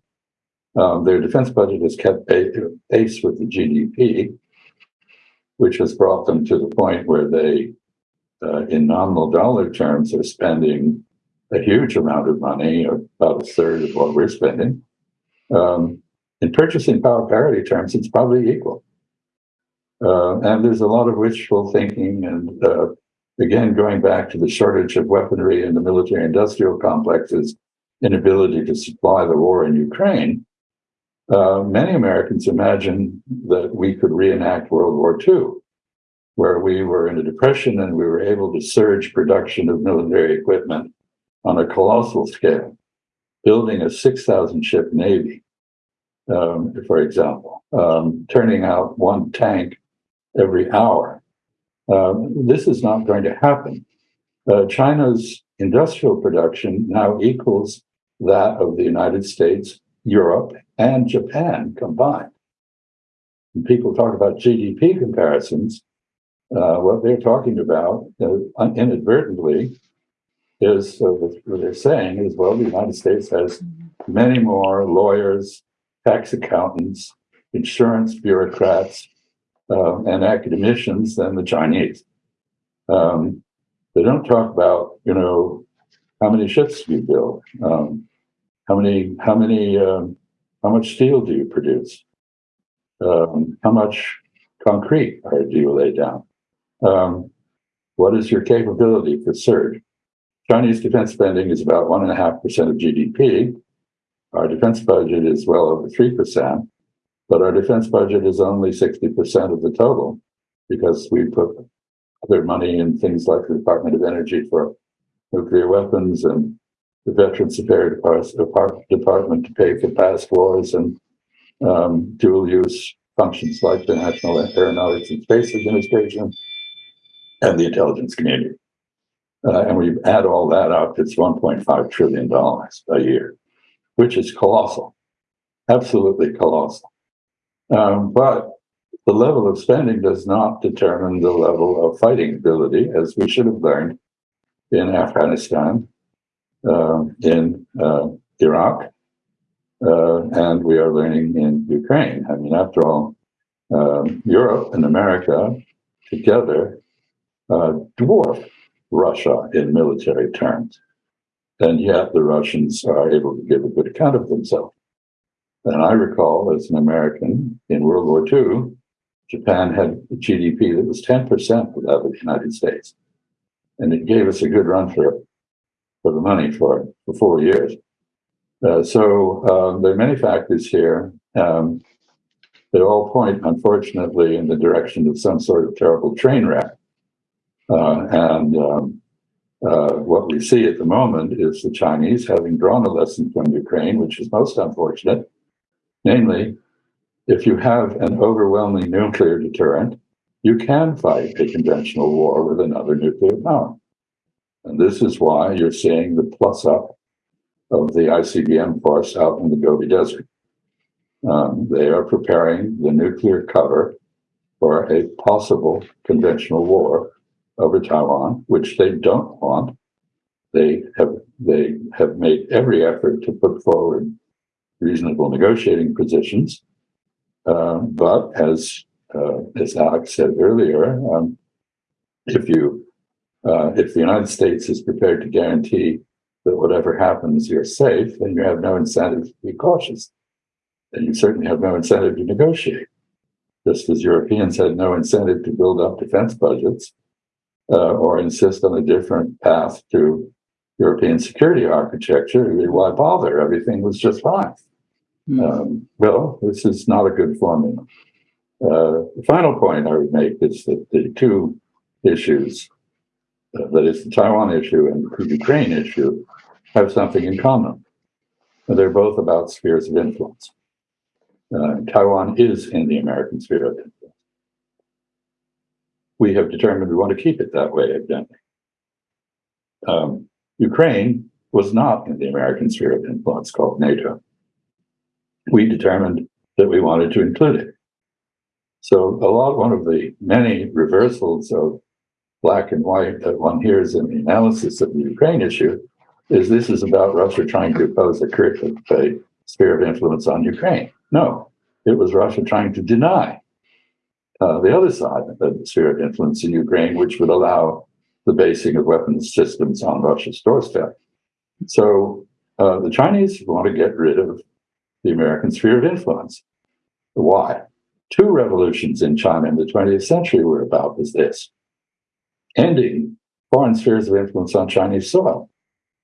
S2: Um, their defense budget has kept pace with the GDP, which has brought them to the point where they uh, in nominal dollar terms, are spending a huge amount of money, about a third of what we're spending. Um, in purchasing power parity terms, it's probably equal. Uh, and there's a lot of wishful thinking. And uh, again, going back to the shortage of weaponry in the military industrial complexes, inability to supply the war in Ukraine, uh, many Americans imagine that we could reenact World War II where we were in a depression and we were able to surge production of military equipment on a colossal scale, building a 6,000 ship navy, um, for example, um, turning out one tank every hour. Um, this is not going to happen uh, China's industrial production now equals that of the United States, Europe, and Japan combined. When people talk about GDP comparisons, uh, what they're talking about uh, inadvertently is uh, what they're saying is well, the United States has many more lawyers, tax accountants, insurance bureaucrats, uh, and academicians than the Chinese. Um, they don't talk about, you know, how many ships do you build? Um, how many, how many, um, how much steel do you produce? Um, how much concrete do you lay down? Um, what is your capability for surge? Chinese defense spending is about one and a half percent of GDP. Our defense budget is well over three percent, but our defense budget is only sixty percent of the total because we put other money in things like the Department of Energy for nuclear weapons and the Veterans Affairs Department to pay for past wars and um, dual use functions like the National Aeronautics and Space Administration and the intelligence community. Uh, and we add all that up, it's $1.5 trillion a year, which is colossal, absolutely colossal. Um, but the level of spending does not determine the level of fighting ability, as we should have learned in Afghanistan, uh, in uh, Iraq, uh, and we are learning in Ukraine. I mean, after all, um, Europe and America together uh, dwarf Russia in military terms. And yet the Russians are able to give a good account of themselves. And I recall as an American in World War II, Japan had a GDP that was 10% of that of the United States. And it gave us a good run for, for the money for, for four years. Uh, so uh, there are many factors here. Um, they all point, unfortunately, in the direction of some sort of terrible train wreck. Uh, and um, uh, what we see at the moment is the Chinese having drawn a lesson from Ukraine, which is most unfortunate. Namely, if you have an overwhelming nuclear deterrent, you can fight a conventional war with another nuclear power. And this is why you're seeing the plus up of the ICBM force out in the Gobi Desert. Um, they are preparing the nuclear cover for a possible conventional war over Taiwan, which they don't want. They have they have made every effort to put forward reasonable negotiating positions um, but as uh, as Alex said earlier, um, if you uh, if the United States is prepared to guarantee that whatever happens you're safe, then you have no incentive to be cautious. And you certainly have no incentive to negotiate. Just as Europeans had no incentive to build up defense budgets uh, or insist on a different path to European security architecture, why bother? Everything was just fine. Mm. Um, well, this is not a good formula. Uh, the final point I would make is that the two issues, uh, that is the Taiwan issue and the Ukraine issue, have something in common. They're both about spheres of influence. Uh, Taiwan is in the American sphere of influence. We have determined we want to keep it that way, evidently. Um, Ukraine was not in the American sphere of influence called NATO we determined that we wanted to include it. So a lot, one of the many reversals of black and white that one hears in the analysis of the Ukraine issue is this is about Russia trying to impose a, a sphere of influence on Ukraine. No, it was Russia trying to deny uh, the other side of the sphere of influence in Ukraine, which would allow the basing of weapons systems on Russia's doorstep. So uh, the Chinese want to get rid of the American sphere of influence. Why? Two revolutions in China in the 20th century were about is this ending foreign spheres of influence on Chinese soil,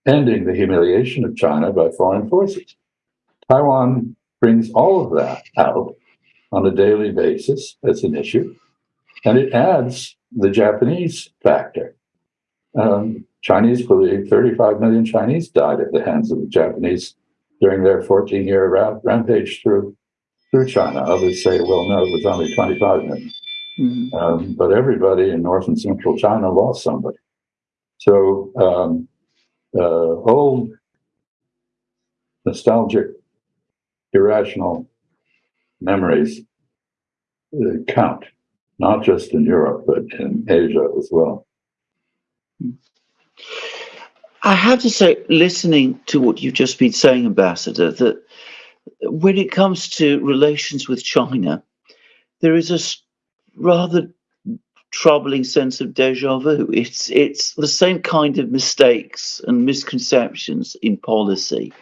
S2: ending the humiliation of China by foreign forces. Taiwan brings all of that out on a daily basis as an issue, and it adds the Japanese factor. Um, Chinese believe 35 million Chinese died at the hands of the Japanese during their 14 year rampage through through China. Others say, well, no, it was only 25 million. Mm-hmm. Um, but everybody in North and Central China lost somebody. So um, uh, old, nostalgic, irrational memories uh, count, not just in Europe, but in Asia as well.
S3: I have to say, listening to what you've just been saying, Ambassador, that when it comes to relations with China, there is a rather troubling sense of deja vu. It's it's the same kind of mistakes and misconceptions in policy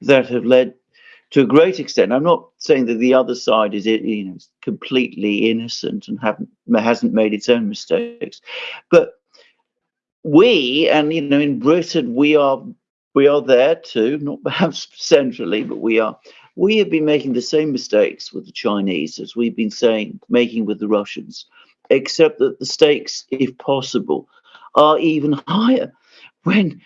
S3: that have led to a great extent. I'm not saying that the other side is you know completely innocent and haven't hasn't made its own mistakes, but we and you know in Britain we are we are there too, not perhaps centrally, but we are. We have been making the same mistakes with the Chinese as we've been saying making with the Russians, except that the stakes, if possible, are even higher. When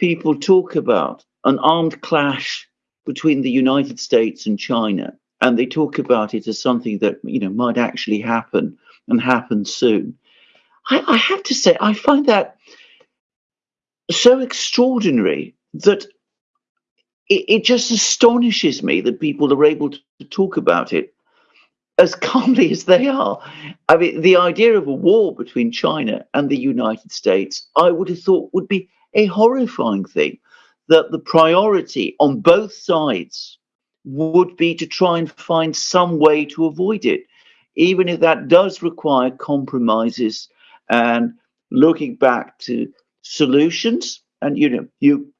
S3: people talk about an armed clash between the United States and China, and they talk about it as something that you know might actually happen and happen soon, I, I have to say I find that so extraordinary that it, it, just astonishes me that people are able to, to talk about it as calmly as they are. I mean, the idea of a war between China and the United States, I would have thought would be a horrifying thing. That the priority on both sides would be to try and find some way to avoid it, even if that does require compromises and looking back to solutions. And you know, you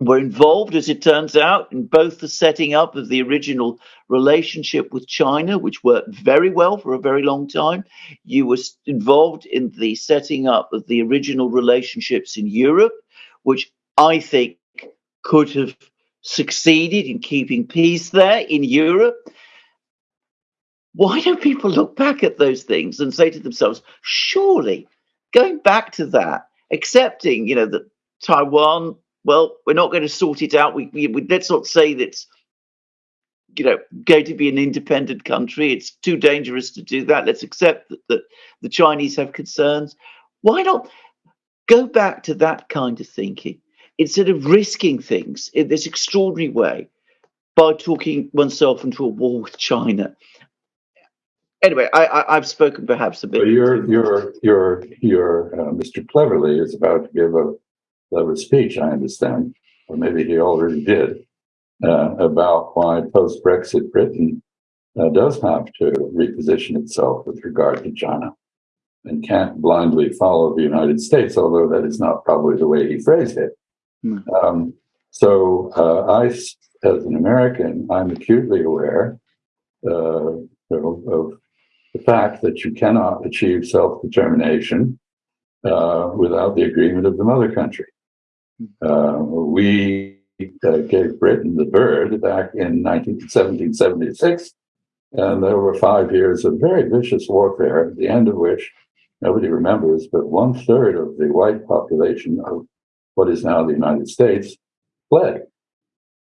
S3: were involved, as it turns out, in both the setting up of the original relationship with China, which worked very well for a very long time. You were involved in the setting up of the original relationships in Europe, which I think could have succeeded in keeping peace there in Europe. Why don't people look back at those things and say to themselves, surely going back to that, accepting, you know, that Taiwan well, we're not going to sort it out. We, we, we let's not say that's you know going to be an independent country. It's too dangerous to do that. Let's accept that, that the Chinese have concerns. Why not go back to that kind of thinking instead of risking things in this extraordinary way by talking oneself into a war with China? Anyway, I, have spoken perhaps a bit.
S2: Well, your your your your uh, Mr. Cleverly is about to give a a speech, I understand, or maybe he already did, uh, about why post Brexit Britain uh, does have to reposition itself with regard to China and can't blindly follow the United States, although that is not probably the way he phrased it. Mm. Um, so, uh, I, as an American, I'm acutely aware uh, of the fact that you cannot achieve self determination uh, without the agreement of the mother country. Uh, we uh, gave Britain the bird back in 19, 1776, and there were five years of very vicious warfare, at the end of which nobody remembers, but one third of the white population of what is now the United States fled.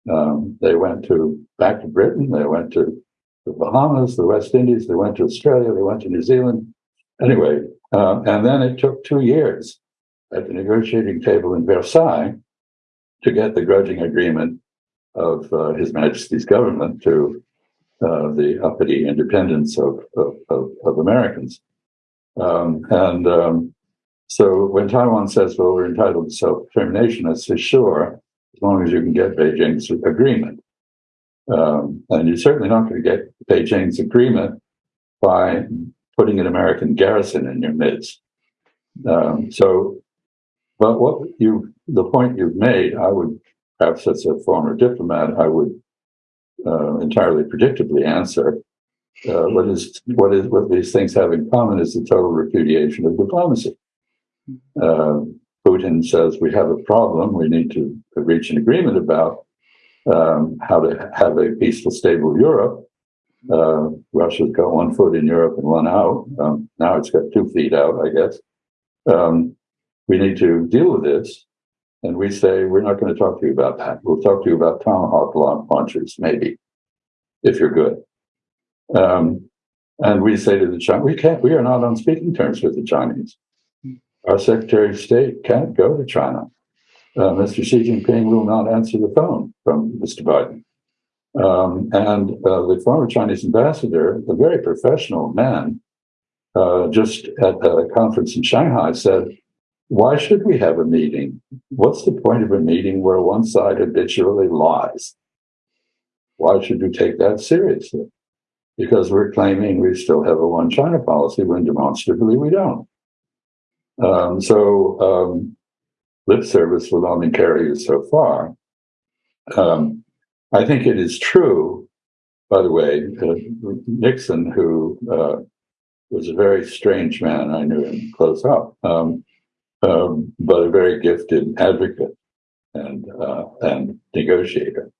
S2: Um, they went to back to Britain. They went to the Bahamas, the West Indies. They went to Australia. They went to New Zealand. Anyway, uh, and then it took two years at the negotiating table in Versailles to get the grudging agreement of uh, His Majesty's government to uh, the uppity independence of, of, of, of Americans. Um, and um, so when Taiwan says, well, we're entitled to self determination, I say, sure, as long as you can get Beijing's agreement. Um, and you're certainly not going to get Beijing's agreement by putting an American garrison in your midst. Um, so but what you, the point you've made, I would, perhaps as a former diplomat, I would uh, entirely predictably answer. Uh, what is what is what these things have in common is the total repudiation of diplomacy. Uh, Putin says we have a problem. We need to reach an agreement about um, how to have a peaceful, stable Europe. Uh, Russia's got one foot in Europe and one out. Um, now it's got two feet out, I guess. Um, we need to deal with this. And we say, we're not going to talk to you about that. We'll talk to you about tomahawk launchers, maybe, if you're good. Um, and we say to the Chinese, we can't, we are not on speaking terms with the Chinese. Our Secretary of State can't go to China. Uh, Mr. Xi Jinping will not answer the phone from Mr. Biden. Um, and uh, the former Chinese ambassador, a very professional man, uh, just at a conference in Shanghai said, Why should we have a meeting? What's the point of a meeting where one side habitually lies? Why should we take that seriously? Because we're claiming we still have a one China policy when demonstrably we don't. Um, so um, lip service will only carry you so far. Um, I think it is true, by the way, uh, Nixon, who uh, was a very strange man, I knew him close up, um, um, but a very gifted advocate and uh, and negotiator.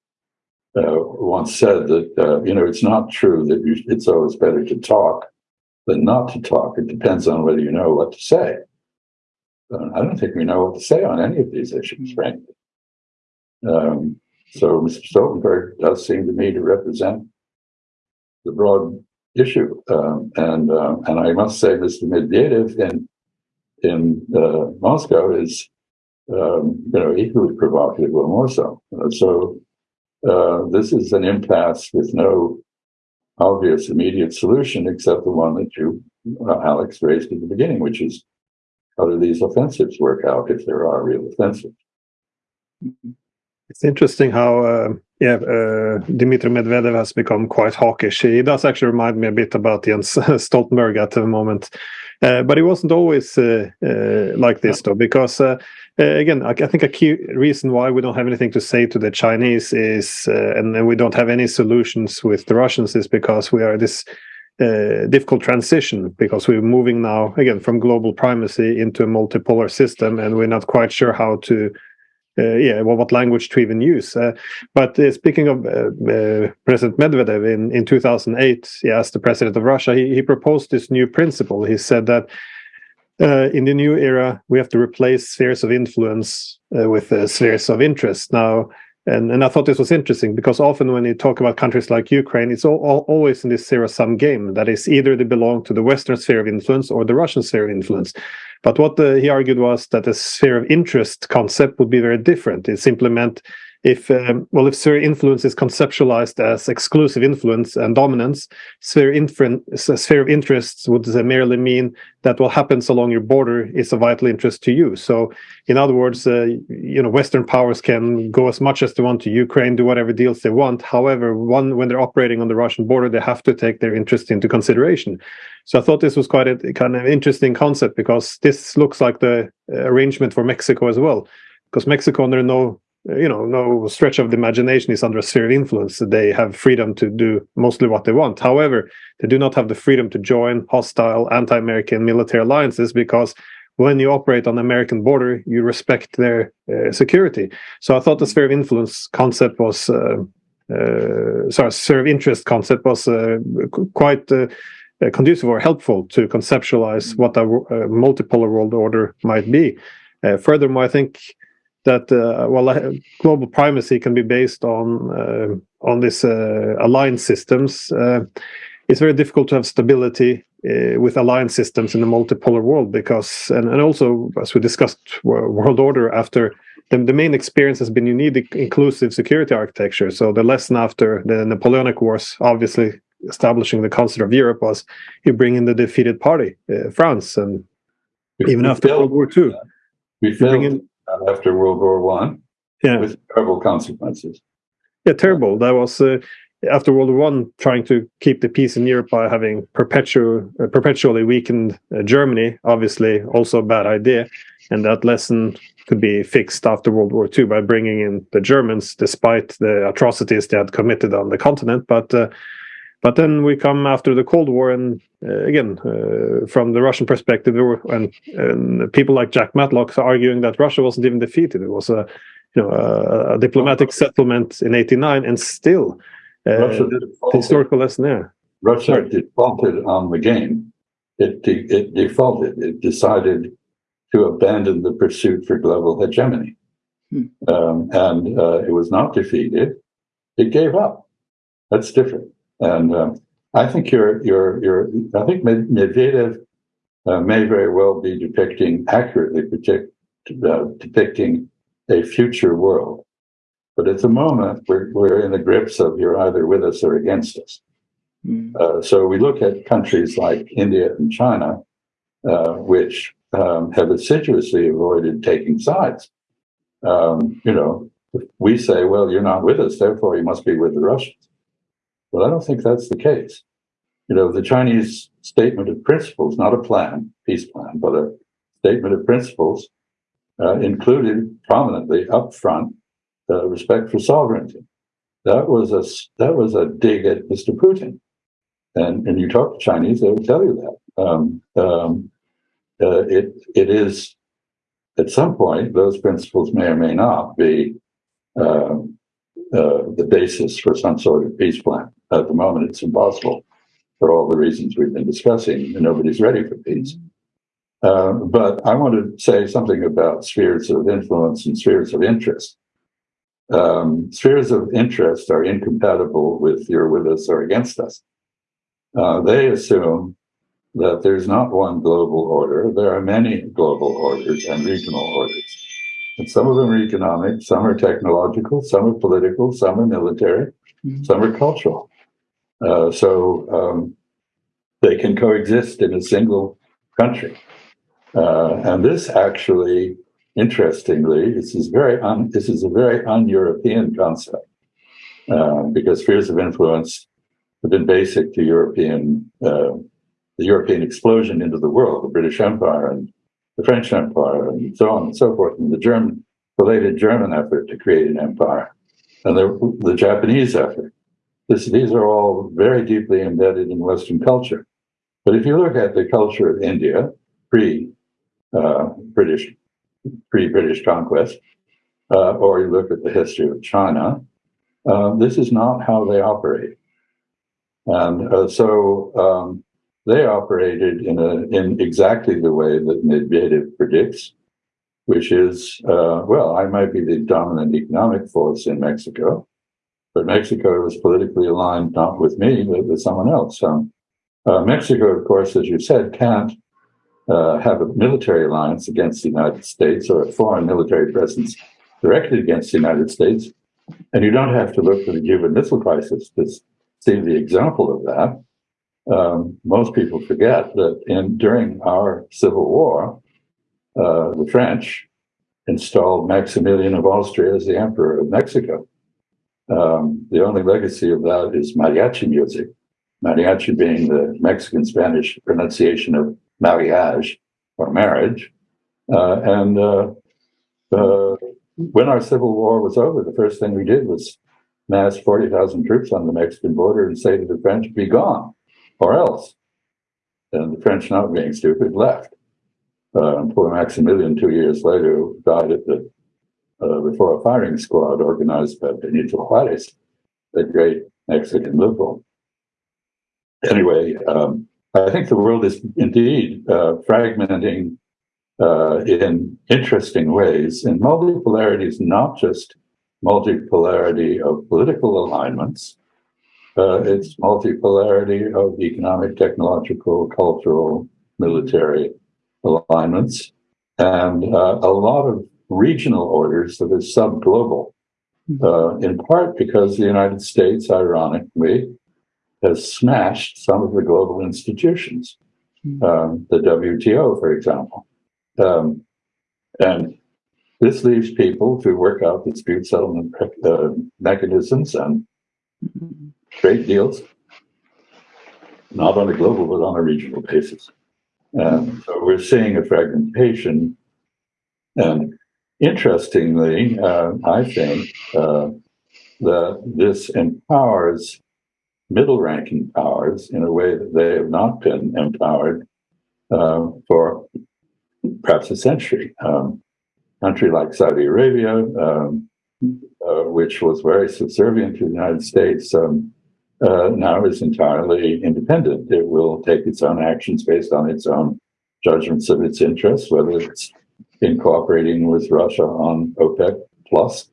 S2: Uh, once said that uh, you know it's not true that you, it's always better to talk than not to talk. It depends on whether you know what to say. I don't think we know what to say on any of these issues, frankly. Um, so Mr. Stoltenberg does seem to me to represent the broad issue, um, and uh, and I must say, Mr. Medvedev in in uh, Moscow is um, you know equally provocative or more so. Uh, so uh, this is an impasse with no obvious immediate solution except the one that you, uh, Alex, raised at the beginning, which is how do these offensives work out if there are real offensives?
S1: It's interesting how, uh, yeah, uh, Dmitry Medvedev has become quite hawkish. He does actually remind me a bit about Jens Stoltenberg at the moment. Uh, but he wasn't always uh, uh, like this, though, because uh, again, I, I, think a key reason why we don't have anything to say to the Chinese is, and, and we don't have any solutions with the Russians, is because we are this uh, difficult transition because we're moving now again from global primacy into a multipolar system, and we're not quite sure how to. Uh, yeah, well, what language to even use? Uh, but uh, speaking of uh, uh, President Medvedev in, in 2008, yeah, as the president of Russia, he, he proposed this new principle. He said that in the new era, we have to replace spheres of influence with spheres of interest. Now, and, and I thought this was interesting because often when you talk about countries like Ukraine, it's all, all, always in this zero sum game. That is, either they belong to the Western sphere of influence or the Russian sphere of influence. But what the, he argued was that the sphere of interest concept would be very different. It simply meant if um, well if sphere influence is conceptualized as exclusive influence and dominance sphere, sphere of interests would merely mean that what happens along your border is of vital interest to you. So in other words uh, you know western powers can go as much as they want to ukraine do whatever deals they want. However one when they're operating on the russian border they have to take their interest into consideration. So i thought this was quite a kind of interesting concept because this looks like the arrangement for mexico as well. Because mexico under no you know no stretch of the imagination is under a sphere of influence. They have freedom to do mostly what they want. However they do not have the freedom to join hostile anti-american military alliances because when you operate on the american border you respect their uh, security. So i thought the sphere of influence concept was uh, uh, sorry sphere of interest concept was uh, quite uh, uh, conducive or helpful to conceptualize what a multipolar world order might be. Furthermore i think that uh, well global primacy can be based on uh, on this uh, alliance systems. It's very difficult to have stability uh, with alliance systems in a multipolar world because and, and also as we discussed world order after the, the main experience has been you need inclusive security architecture. So the lesson after the napoleonic wars obviously establishing the concert of europe was you bring in the defeated party uh, france and even we after world war ii
S2: we in after World War One.
S1: Yeah,
S2: with terrible consequences.
S1: Yeah, terrible. That was uh, after World War One, trying to keep the peace in Europe by having perpetual, uh, perpetually weakened uh, Germany. Obviously, also a bad idea, and that lesson could be fixed after World War Two by bringing in the Germans, despite the atrocities they had committed on the continent. But uh, but then we come after the Cold War, and uh, again, uh, from the Russian perspective, were, and, and, people like Jack Matlock are arguing that Russia wasn't even defeated; it was a you know a, a diplomatic settlement in '89, and still uh, the historical lesson there.
S2: Russia Sorry. defaulted on the game. It, de- it defaulted. It decided to abandon the pursuit for global hegemony, hmm. um, and uh, it was not defeated. It gave up. That's different. And um, I think you're, you're, you're, I think Medvedev uh, may very well be depicting accurately predict, uh, depicting a future world. But at the moment, we're, we're in the grips of you're either with us or against us.
S3: Mm.
S2: Uh, so we look at countries like India and China, uh, which um, have assiduously avoided taking sides. Um, you know, we say, well, you're not with us, therefore you must be with the Russians. Well, I don't think that's the case. You know, the Chinese statement of principles, not a plan, peace plan, but a statement of principles, uh, included prominently up front uh, respect for sovereignty. That was a that was a dig at Mr. Putin, and and you talk to Chinese, they will tell you that. Um, um, uh, it it is at some point those principles may or may not be uh, uh, the basis for some sort of peace plan. At the moment, it's impossible for all the reasons we've been discussing, and nobody's ready for peace. Uh, but I want to say something about spheres of influence and spheres of interest. Um, spheres of interest are incompatible with you're with us or against us. Uh, they assume that there's not one global order, there are many global orders and regional orders. And some of them are economic, some are technological, some are political, some are military,
S3: Mhm.
S2: some are cultural. Uh, so um, they can coexist in a single country. Uh, and this actually, interestingly, this is very un, this is a very un-European concept uh, because spheres of influence have been basic to European uh, the European explosion into the world, the British Empire and the French Empire, and so on and so forth, and the German related German effort to create an empire, and the, the Japanese effort. This, these are all very deeply embedded in Western culture. But if you look at the culture of India pre uh, British pre British conquest, uh, or you look at the history of China, uh, this is not how they operate. And uh, so um, they operated in a in exactly the way that Medvedev predicts, which is uh, well, I might be the dominant economic force in Mexico, but Mexico was politically aligned not with me but with someone else. Um, uh, Mexico, of course, as you said, can't uh, have a military alliance against the United States or a foreign military presence directed against the United States. And you don't have to look to the Cuban Missile Crisis to see the example of that um, most people forget that in during our civil war, uh, the French installed Maximilian of Austria as the emperor of Mexico. Um, the only legacy of that is mariachi music, mariachi being the Mexican Spanish pronunciation of mariage or marriage. Uh, and uh, uh, when our civil war was over, the first thing we did was mass 40,000 troops on the Mexican border and say to the French, be gone or else. And the French, not being stupid, left. Uh, poor Maximilian, two years later, died at the uh, before a firing squad organized by Benito Juarez, the great Mexican liberal. Anyway, um, I think the world is indeed uh, fragmenting uh, in interesting ways. And multipolarity is not just multipolarity of political alignments, uh, it's multipolarity of economic, technological, cultural, military alignments, and uh, a lot of regional orders that are sub-global, uh, in part because the United States, ironically, has smashed some of the global institutions, um, the WTO, for example. Um, and this leaves people to work out dispute settlement uh, mechanisms and trade deals, not on a global, but on a regional basis. And so we're seeing a fragmentation. And interestingly, uh, I think uh, that this empowers middle ranking powers in a way that they have not been empowered uh, for perhaps a century. Um, country like Saudi Arabia, um, uh, which was very subservient to the United States, um, uh, now is entirely independent. It will take its own actions based on its own judgments of its interests, whether it's in cooperating with Russia on OPEC plus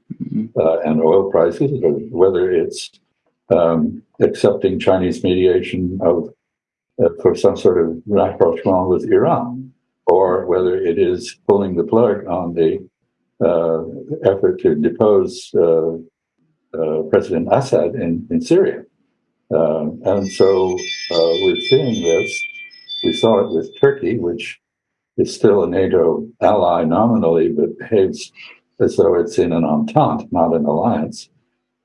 S2: uh, and oil prices, or whether it's um, accepting Chinese mediation of uh, for some sort of rapprochement with Iran, or whether it is pulling the plug on the uh, effort to depose uh, uh, President Assad in, in Syria. Um, and so uh, we're seeing this. We saw it with Turkey, which is still a NATO ally nominally, but behaves as though it's in an entente, not an alliance.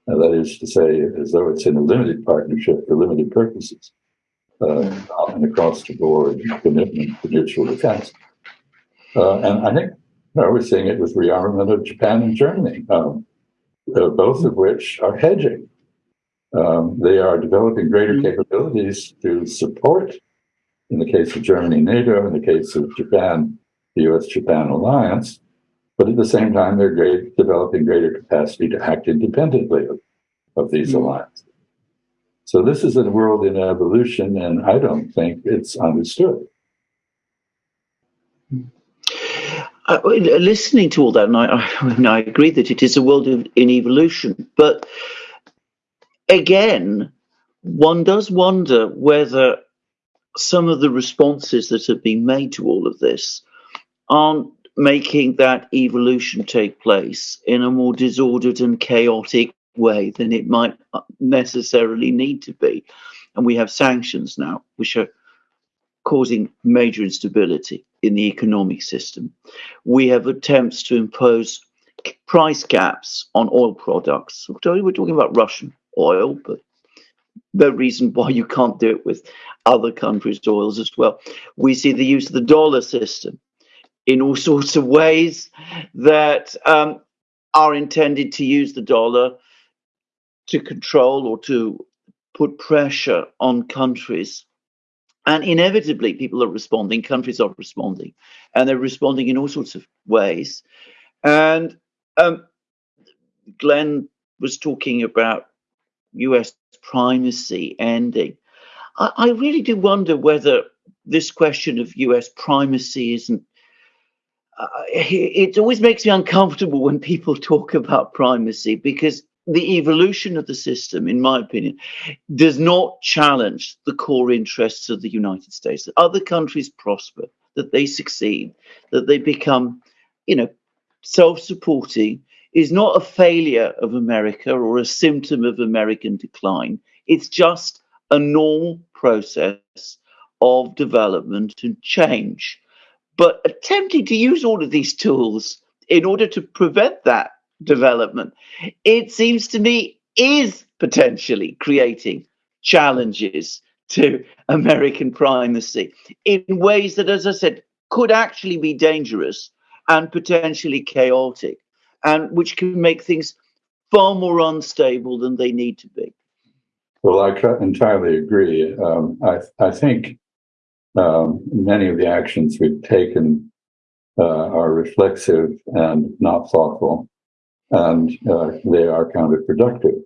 S2: Uh, that is to say, as though it's in a limited partnership for limited purposes, uh, an across the board commitment to mutual defense. Uh, and I think you know, we're seeing it with rearmament of Japan and Germany, um, uh, both of which are hedging. Um, they are developing greater mm-hmm. capabilities to support, in the case of Germany, NATO, in the case of Japan, the US Japan alliance, but at the same time, they're great, developing greater capacity to act independently of, of these mm-hmm. alliances. So this is a world in evolution, and I don't think it's understood.
S3: Uh, listening to all that, and I, I, I, agree that it is a world of, in evolution, but again, one does wonder whether some of the responses that have been made to all of this aren't making that evolution take place in a more disordered and chaotic way than it might necessarily need to be. And we have sanctions now, which are causing major instability in the economic system. We have attempts to impose price caps on oil products. We're talking about Russian oil, but the reason why you can't do it with other countries' oils as well. We see the use of the dollar system in all sorts of ways that um, are intended to use the dollar to control or to put pressure on countries. And inevitably, people are responding, countries are responding, and they're responding in all sorts of ways. And um, Glenn was talking about US primacy ending. I, I really do wonder whether this question of US primacy isn't uh, it always makes me uncomfortable when people talk about primacy because the evolution of the system, in my opinion, does not challenge the core interests of the United States. That other countries prosper, that they succeed, that they become, you know, self-supporting is not a failure of America or a symptom of American decline. It's just a normal process of development and change. But attempting to use all of these tools in order to prevent that development, it seems to me is potentially creating challenges to American primacy in ways that, as I said, could actually be dangerous and potentially chaotic, and which can make things far more unstable than they need to be.
S2: Well, I entirely agree. Um, I, I think um, many of the actions we've taken uh, are reflexive and not thoughtful, and uh, they are counterproductive.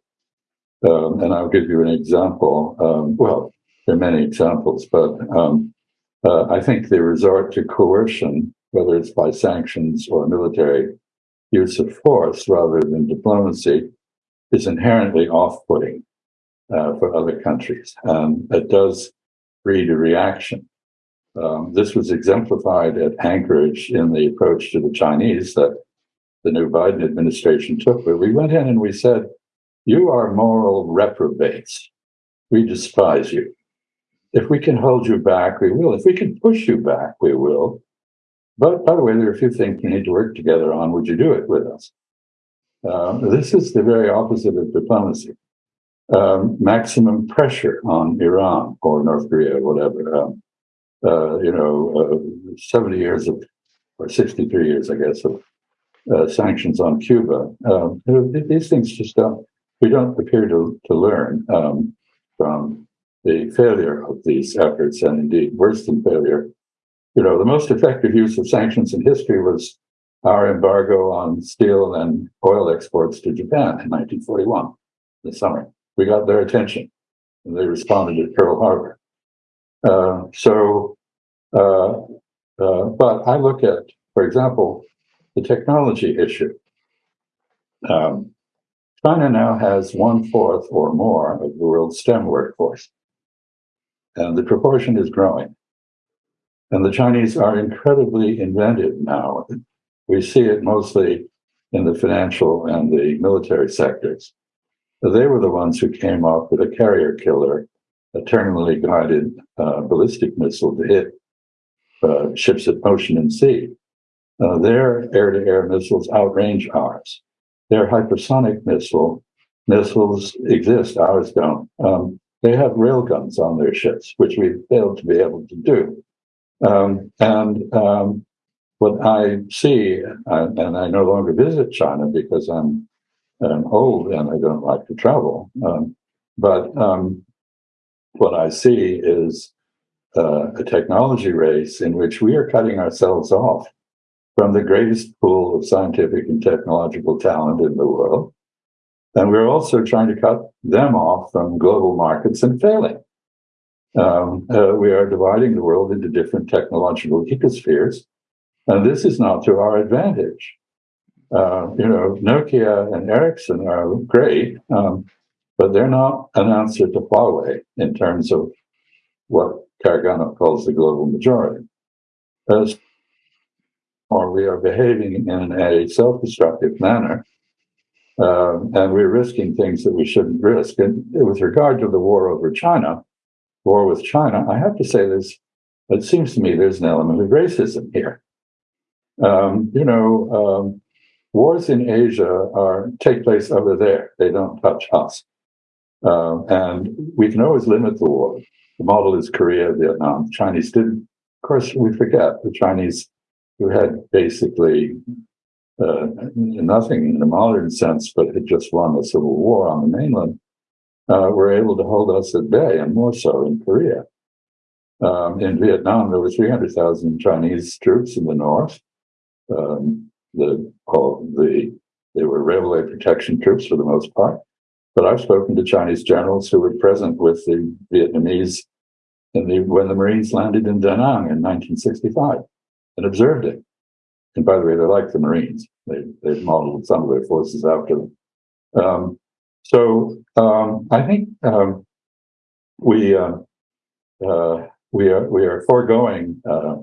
S2: Um, and I'll give you an example. Um, well, there are many examples, but um, uh, I think the resort to coercion, whether it's by sanctions or military use of force rather than diplomacy, is inherently off-putting uh, for other countries. Um, it does breed a reaction. Um, this was exemplified at Anchorage in the approach to the Chinese that the new Biden administration took, where we went in and we said, You are moral reprobates. We despise you. If we can hold you back, we will. If we can push you back, we will. But by the way, there are a few things we need to work together on. Would you do it with us? Uh, this is the very opposite of diplomacy. Um, maximum pressure on Iran or North Korea, or whatever. Um, uh, you know, uh, 70 years of, or 63 years, I guess, of uh, sanctions on Cuba. Um, these things just don't, we don't appear to, to learn um, from the failure of these efforts, and indeed worse than failure. You know, the most effective use of sanctions in history was our embargo on steel and oil exports to Japan in 1941, the summer. We got their attention, and they responded at Pearl Harbor. Uh, so, uh, uh, but I look at, for example, the technology issue. Um, China now has one fourth or more of the world's STEM workforce. and the proportion is growing. And the Chinese are incredibly inventive now. We see it mostly in the financial and the military sectors. They were the ones who came up with a carrier killer, a terminally guided uh, ballistic missile to hit uh, ships at ocean and sea. Uh, their air-to-air missiles outrange ours. Their hypersonic missile missiles exist, ours don't. Um, they have railguns on their ships, which we failed to be able to do. Um, and um, what I see, and I no longer visit China because I'm, I'm old and I don't like to travel, um, but um, what I see is uh, a technology race in which we are cutting ourselves off from the greatest pool of scientific and technological talent in the world. And we're also trying to cut them off from global markets and failing. Um, uh, we are dividing the world into different technological ecospheres, and this is not to our advantage. Uh, you know, Nokia and Ericsson are great, um, but they're not an answer to Huawei in terms of what Karaganov calls the global majority. As or we are behaving in a self-destructive manner, um, and we're risking things that we shouldn't risk. And with regard to the war over China, war with China, I have to say this, it seems to me there's an element of racism here. Um, you know, um, wars in Asia are take place over there. They don't touch us. Uh, and we can always limit the war. The model is Korea, Vietnam. The Chinese didn't. Of course, we forget the Chinese who had basically uh, nothing in the modern sense, but had just won the civil war on the mainland uh, were able to hold us at bay, and more so in Korea. Um, in Vietnam, there were 300,000 Chinese troops in the north. Um, the, the, they were railway protection troops for the most part. But I've spoken to Chinese generals who were present with the Vietnamese the, when the Marines landed in Da Nang in 1965 and observed it. And by the way, they like the Marines. They, they've modeled some of their forces after them. Um, so um, I think um, we uh, uh, we are we are foregoing uh,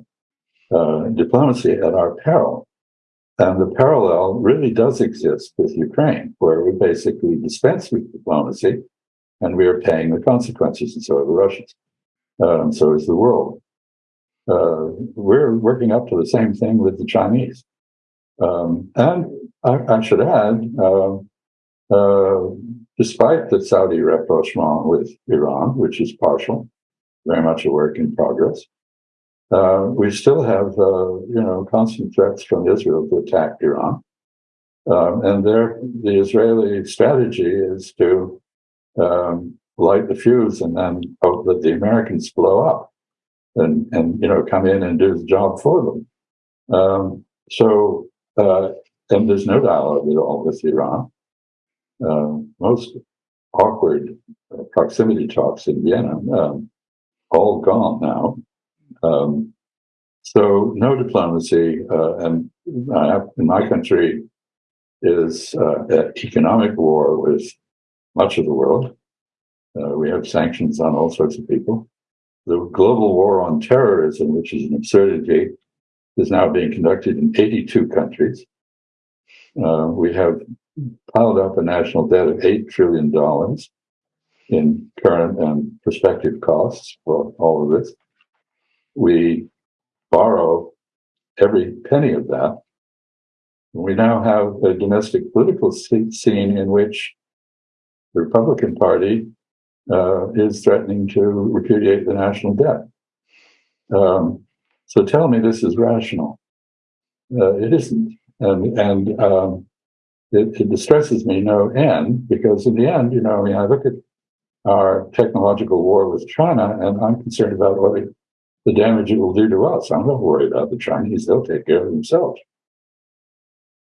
S2: uh, diplomacy at our peril, and the parallel really does exist with Ukraine, where we basically dispense with diplomacy, and we are paying the consequences, and so are the Russians, um, so is the world. Uh, we're working up to the same thing with the Chinese, um, and I, I, should add. Uh, despite the Saudi rapprochement with Iran, which is partial, very much a work in progress. Uh, we still have, uh, you know, constant threats from Israel to attack Iran. Um, and there, the Israeli strategy is to um, light the fuse and then hope that the Americans blow up and, and you know, come in and do the job for them. Um, so, uh, and there's no dialogue at all with Iran uh, most awkward uh, proximity talks in Vienna, um, all gone now. Um, so no diplomacy, uh, and in my country is uh, economic war with much of the world. Uh, we have sanctions on all sorts of people. The global war on terrorism, which is an absurdity, is now being conducted in 82 countries. Uh, we have piled up a national debt of $8 trillion in current and prospective costs for all of this. We borrow every penny of that. We now have a domestic political scene in which the Republican Party uh, is threatening to repudiate the national debt. Um, so tell me this is rational. Uh, it isn't. And, and um, it, it, distresses me no end because in the end, you know, I mean, I look at our technological war with China and I'm concerned about what it, the damage it will do to us. I'm not worried about the Chinese. They'll take care of themselves.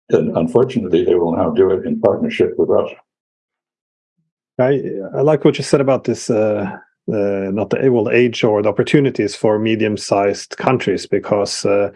S2: And unfortunately, they will now do it in partnership with Russia.
S1: I, I like what you said about this, uh, uh, not the well, age or the opportunities for medium-sized countries, because uh,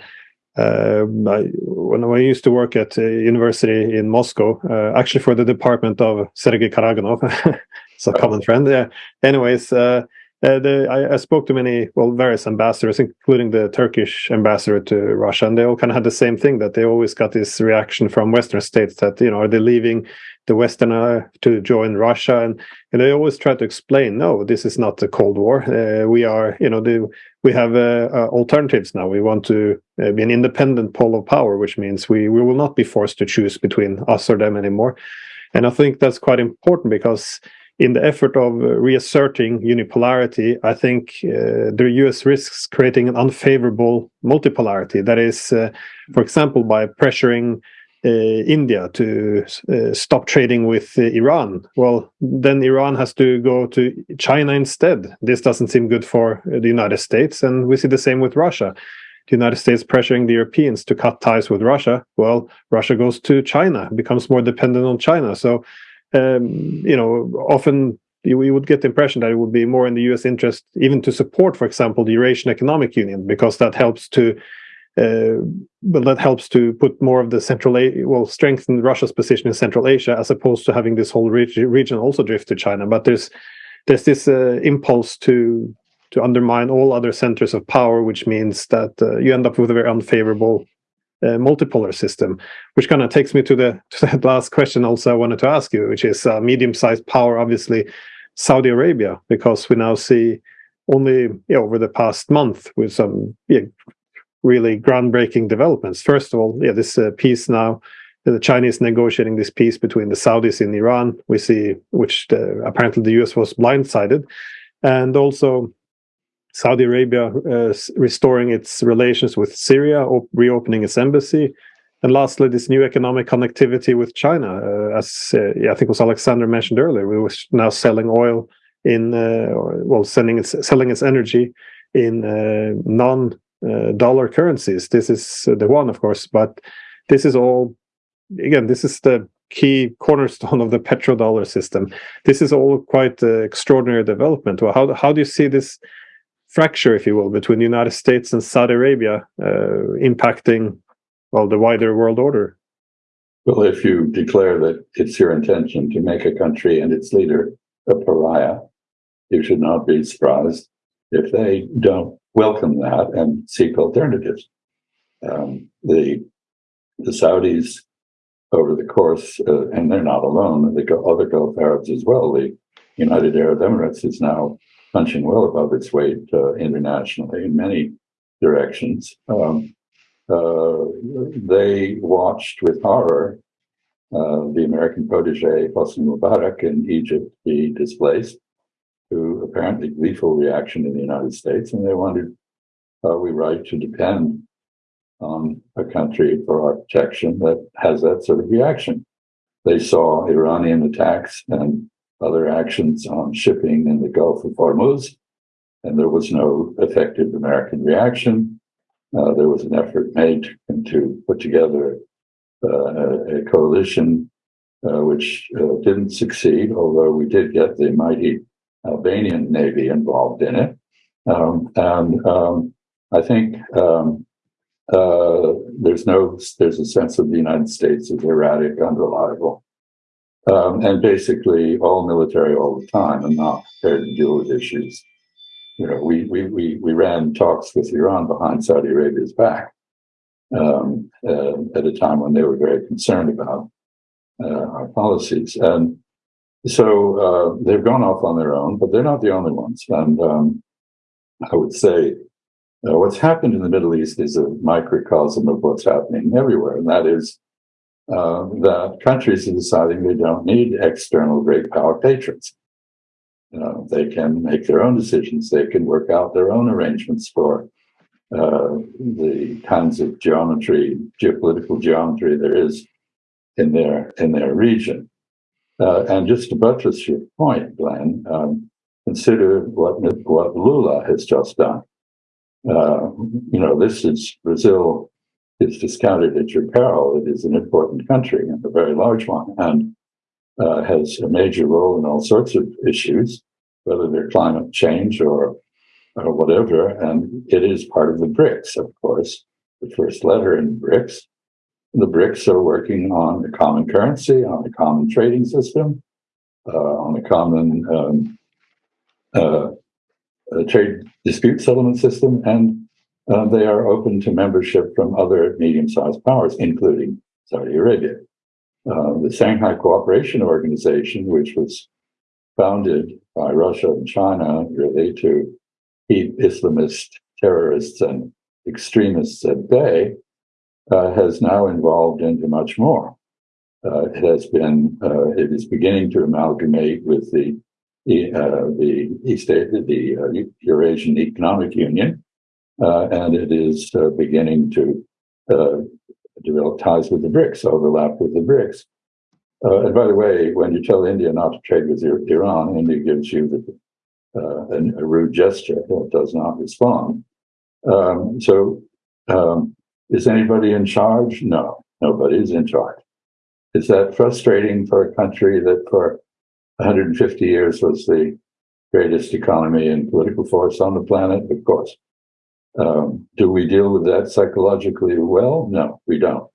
S1: uh, I, when I used to work at a university in Moscow, uh, actually for the department of Sergei Karaganov, it's a common friend. Yeah. Anyways, uh, uh, the, I, I, spoke to many, well, various ambassadors, including the Turkish ambassador to Russia, and they all kind of had the same thing that they always got this reaction from Western states that you know are they leaving the Western uh, to join Russia, and, and they always try to explain, no, this is not the Cold War. Uh, we are, you know, the, we have uh, uh, alternatives now. We want to uh, be an independent pole of power, which means we we will not be forced to choose between us or them anymore. And I think that's quite important because in the effort of uh, reasserting unipolarity, I think uh, the US risks creating an unfavorable multipolarity. That is, uh, for example, by pressuring uh, India to uh, stop trading with uh, Iran. Well, then Iran has to go to China instead. This doesn't seem good for the United States. And we see the same with Russia. The United States pressuring the Europeans to cut ties with Russia. Well, Russia goes to China, becomes more dependent on China. So um, you know, often you, would get the impression that it would be more in the U.S. interest even to support, for example, the Eurasian Economic Union, because that helps to, uh, well, that helps to put more of the Central, A well, strengthen Russia's position in Central Asia, as opposed to having this whole reg region also drift to China. But there's there's this uh, impulse to to undermine all other centers of power, which means that uh, you end up with a very unfavorable uh, multipolar system, which kind of takes me to the, to last question also I wanted to ask you, which is uh, medium-sized power, obviously Saudi Arabia, because we now see only you know, over the past month with some yeah, really groundbreaking developments. First of all, yeah, this uh, peace now, the Chinese negotiating this peace between the Saudis and Iran. We see, which the, apparently the US was blindsided, and also Saudi Arabia uh, restoring its relations with Syria, reopening its embassy, and lastly, this new economic connectivity with China. Uh, as uh, I think was Alexander mentioned earlier, we were now selling oil in, uh, well, sending its, selling its energy in uh, non-dollar uh, currencies. This is the one, of course, but this is all. Again, this is the key cornerstone of the petrodollar system. This is all quite extraordinary development. Well, how how do you see this? Fracture, if you will, between the United States and Saudi Arabia uh, impacting, well, the wider world order?
S2: Well, if you declare that it's your intention to make a country and its leader a pariah, you should not be surprised if they don't welcome that and seek alternatives. Um, the the Saudis, over the course, uh, and they're not alone, the other Gulf Arabs as well. The United Arab Emirates is now punching well above its weight uh, internationally in many directions. Um, uh, they watched with horror uh, the American protege Hosni Mubarak in Egypt be displaced, to apparently gleeful reaction in the United States, and they wondered, are we right to depend on a country for our protection that has that sort of reaction? They saw Iranian attacks and other actions on shipping in the Gulf of Hormuz, and there was no effective American reaction. Uh, there was an effort made to put together uh, a, coalition uh, which uh, didn't succeed, although we did get the mighty Albanian Navy involved in it. Um, and um, I think um, uh, there's no there's a sense of the United States as erratic, unreliable, um, and basically all military all the time and not prepared to deal with issues. You know, we we we we ran talks with Iran behind Saudi Arabia's back um, uh, at a time when they were very concerned about uh, our policies, and so uh, they've gone off on their own, but they're not the only ones. And um, I would say uh, what's happened in the Middle East is a microcosm of what's happening everywhere, and that is uh, that countries are deciding they don't need external great power patrons. Uh, they can make their own decisions. They can work out their own arrangements for uh, the kinds of geometry, geopolitical geometry there is in their in their region. Uh, and just to buttress your point, Glenn, um, consider what what Lula has just done. Uh, you know, this is Brazil is discounted at your peril. It is an important country and a very large one, and uh, has a major role in all sorts of issues, whether they're climate change or, or whatever. And it is part of the BRICS, of course, the first letter in BRICS. The BRICS are working on a common currency, on a common trading system, uh, on a common um, uh, trade dispute settlement system, and uh, they are open to membership from other medium-sized powers, including Saudi Arabia. Uh, the Shanghai Cooperation Organization, which was founded by Russia and China really to keep Islamist terrorists and extremists at bay, uh, has now evolved into much more. Uh, it has been, uh, it is beginning to amalgamate with the uh, the East the uh, Eurasian Economic Union, Uh, and it is uh, beginning to uh, develop ties with the BRICS, overlap with the BRICS. and by the way, when you tell India not to trade with Iran, India gives you the, a, a rude gesture that does not respond. Um, so, um, is anybody in charge? No, nobody is in charge. Is that frustrating for a country that for 150 years was the greatest economy and political force on the planet? Of course. Um, do we deal with that psychologically well? No, we don't.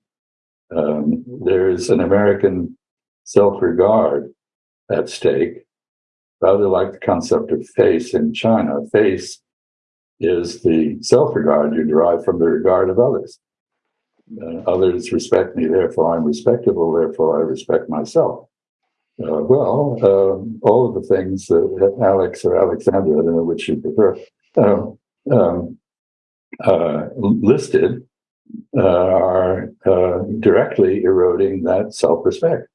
S2: Um, there is an American self regard at stake, rather like the concept of face in China. Face is the self regard you derive from the regard of others. Uh, others respect me, therefore I'm respectable, therefore I respect myself. Uh, well, um, all of the things that Alex or Alexandra, I don't know which you prefer, um, um, uh, listed uh, are uh, directly eroding that self respect.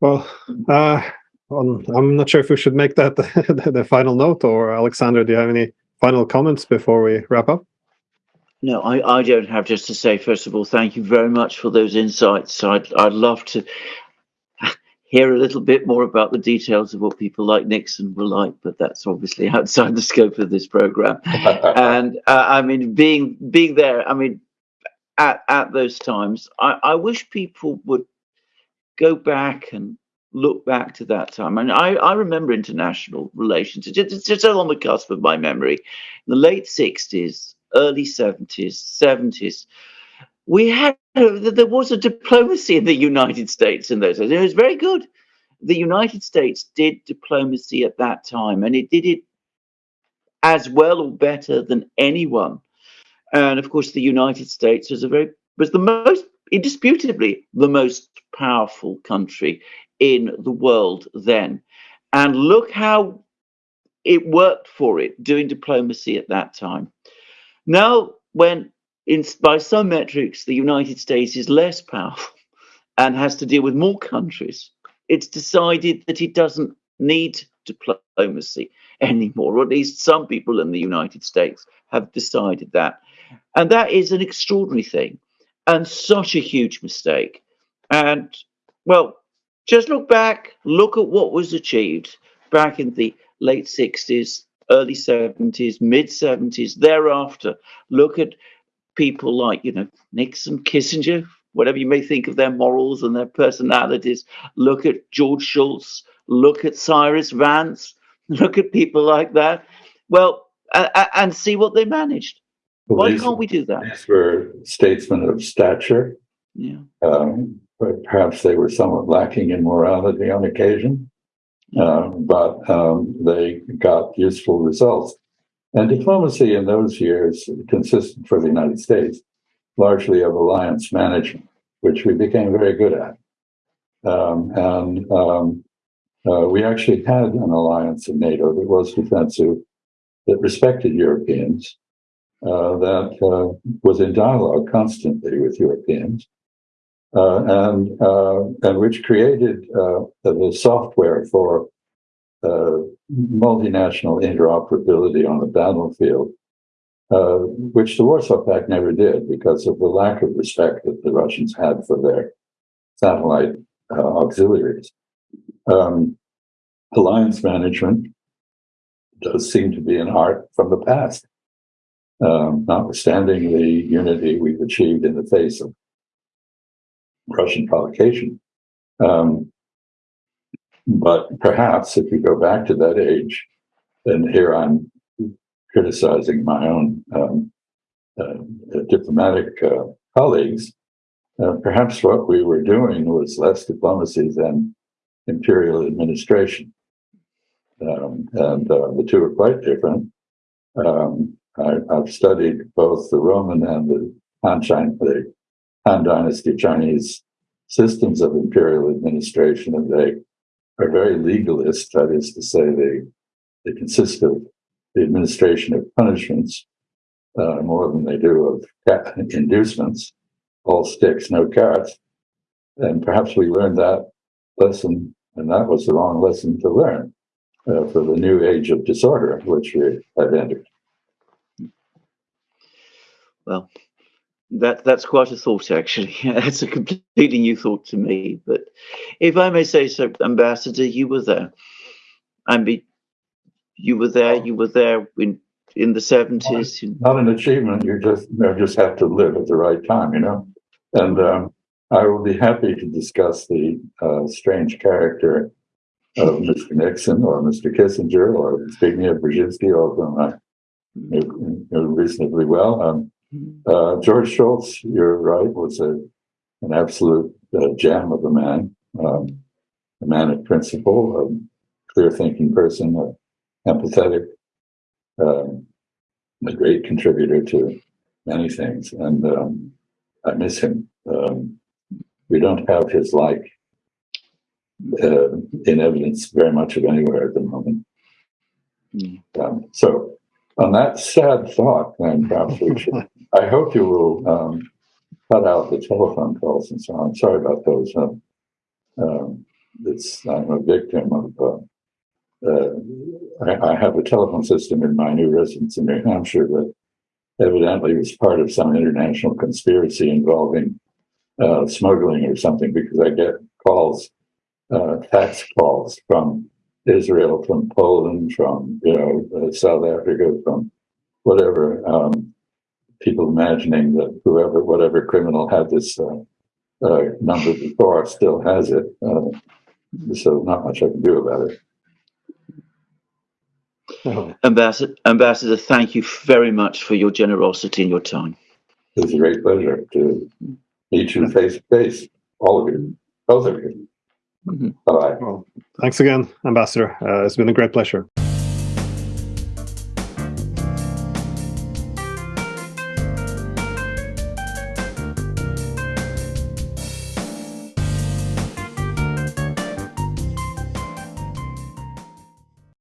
S1: Well, uh, I'm not sure if we should make that the, the final note, or Alexander, do you have any final comments before we wrap up?
S3: No, I, I don't have just to say, first of all, thank you very much for those insights. I'd, I'd love to hear a little bit more about the details of what people like Nixon were like, but that's obviously outside the scope of this program. and uh, I mean, being being there, I mean, at, at those times, I, I wish people would go back and look back to that time. And I, I remember international relations. It's, it's just on the cusp of my memory. In the late 60s, early 70s, 70s, we had, uh, there was a diplomacy in the United States in those days. It was very good. The United States did diplomacy at that time, and it did it as well or better than anyone. And of course, the United States was a very was the most indisputably the most powerful country in the world then. And look how it worked for it doing diplomacy at that time. Now, when in, by some metrics the United States is less powerful and has to deal with more countries, it's decided that it doesn't need diplomacy anymore, or at least some people in the United States have decided that. And that is an extraordinary thing and such a huge mistake. And well, just look back, look at what was achieved back in the late 60s, early 70s, mid 70s, thereafter. Look at people like, you know, Nixon, Kissinger, whatever you may think of their morals and their personalities. Look at George Shultz, look at Cyrus Vance, look at people like that. Well, uh, and see what they managed. Well, Why these, can't we do that?
S2: These were statesmen of stature.
S3: Yeah.
S2: Um, but perhaps they were somewhat lacking in morality on occasion, uh, but um, they got useful results. And diplomacy in those years consisted for the United States largely of alliance management, which we became very good at. Um, and um, uh, we actually had an alliance in NATO that was defensive, that respected Europeans, uh, that uh, was in dialogue constantly with Europeans, uh, and uh, and which created uh, the software for multinational interoperability on the battlefield, uh, which the Warsaw Pact never did because of the lack of respect that the Russians had for their satellite auxiliaries. Um, alliance management does seem to be an art from the past, um, notwithstanding the unity we've achieved in the face of Russian provocation. Um, but perhaps if you go back to that age, and here I'm criticizing my own um, uh, diplomatic uh, colleagues, uh, perhaps what we were doing was less diplomacy than imperial administration. Um, and uh, the two are quite different. Um, I, I've studied both the Roman and the Han, the Han Dynasty Chinese systems of imperial administration, and they are very legalist. That is to say, they they consist of the administration of punishments uh, more than they do of inducements. All sticks, no carrots. And perhaps we learned that lesson, and that was the wrong lesson to learn uh, for the new age of disorder, which we have entered.
S3: Well, that that's quite a thought, actually. It's a completely new thought to me. But if I may say so, Ambassador, you were there. I mean, you were there. You were there in in the seventies.
S2: Not an achievement. You just you just have to live at the right time, you know. And um, I will be happy to discuss the uh, strange character of Mr. Nixon or Mr. Kissinger or Zbigniew Brzezinski, whom I knew reasonably well. Um, uh, George Shultz, you're right, was a an absolute uh, gem of a man, um, a man of principle, a clear-thinking person, uh, empathetic, um, a great contributor to many things, and um, I miss him. Um, we don't have his like uh, in evidence very much of anywhere at the moment.
S3: Mm.
S2: Um, so, on that sad thought, then perhaps we should. I hope you will um, cut out the telephone calls and so on. Sorry about those. Um, um, it's I'm a victim of. Uh, uh, I, I have a telephone system in my new residence in New Hampshire that evidently was part of some international conspiracy involving uh, smuggling or something because I get calls, uh, tax calls from Israel, from Poland, from you know uh, South Africa, from whatever. Um, people imagining that whoever, whatever criminal had this uh, uh, number before still has it. Uh, so not much I can do about it.
S1: Oh,
S3: Ambassador, Ambassador, thank you very much for your generosity and your time.
S2: It's a great pleasure to meet you face to face, all of you, both of you.
S3: Mhm.
S2: Bye.
S1: well, thanks again, Ambassador. Uh, it's been a great pleasure.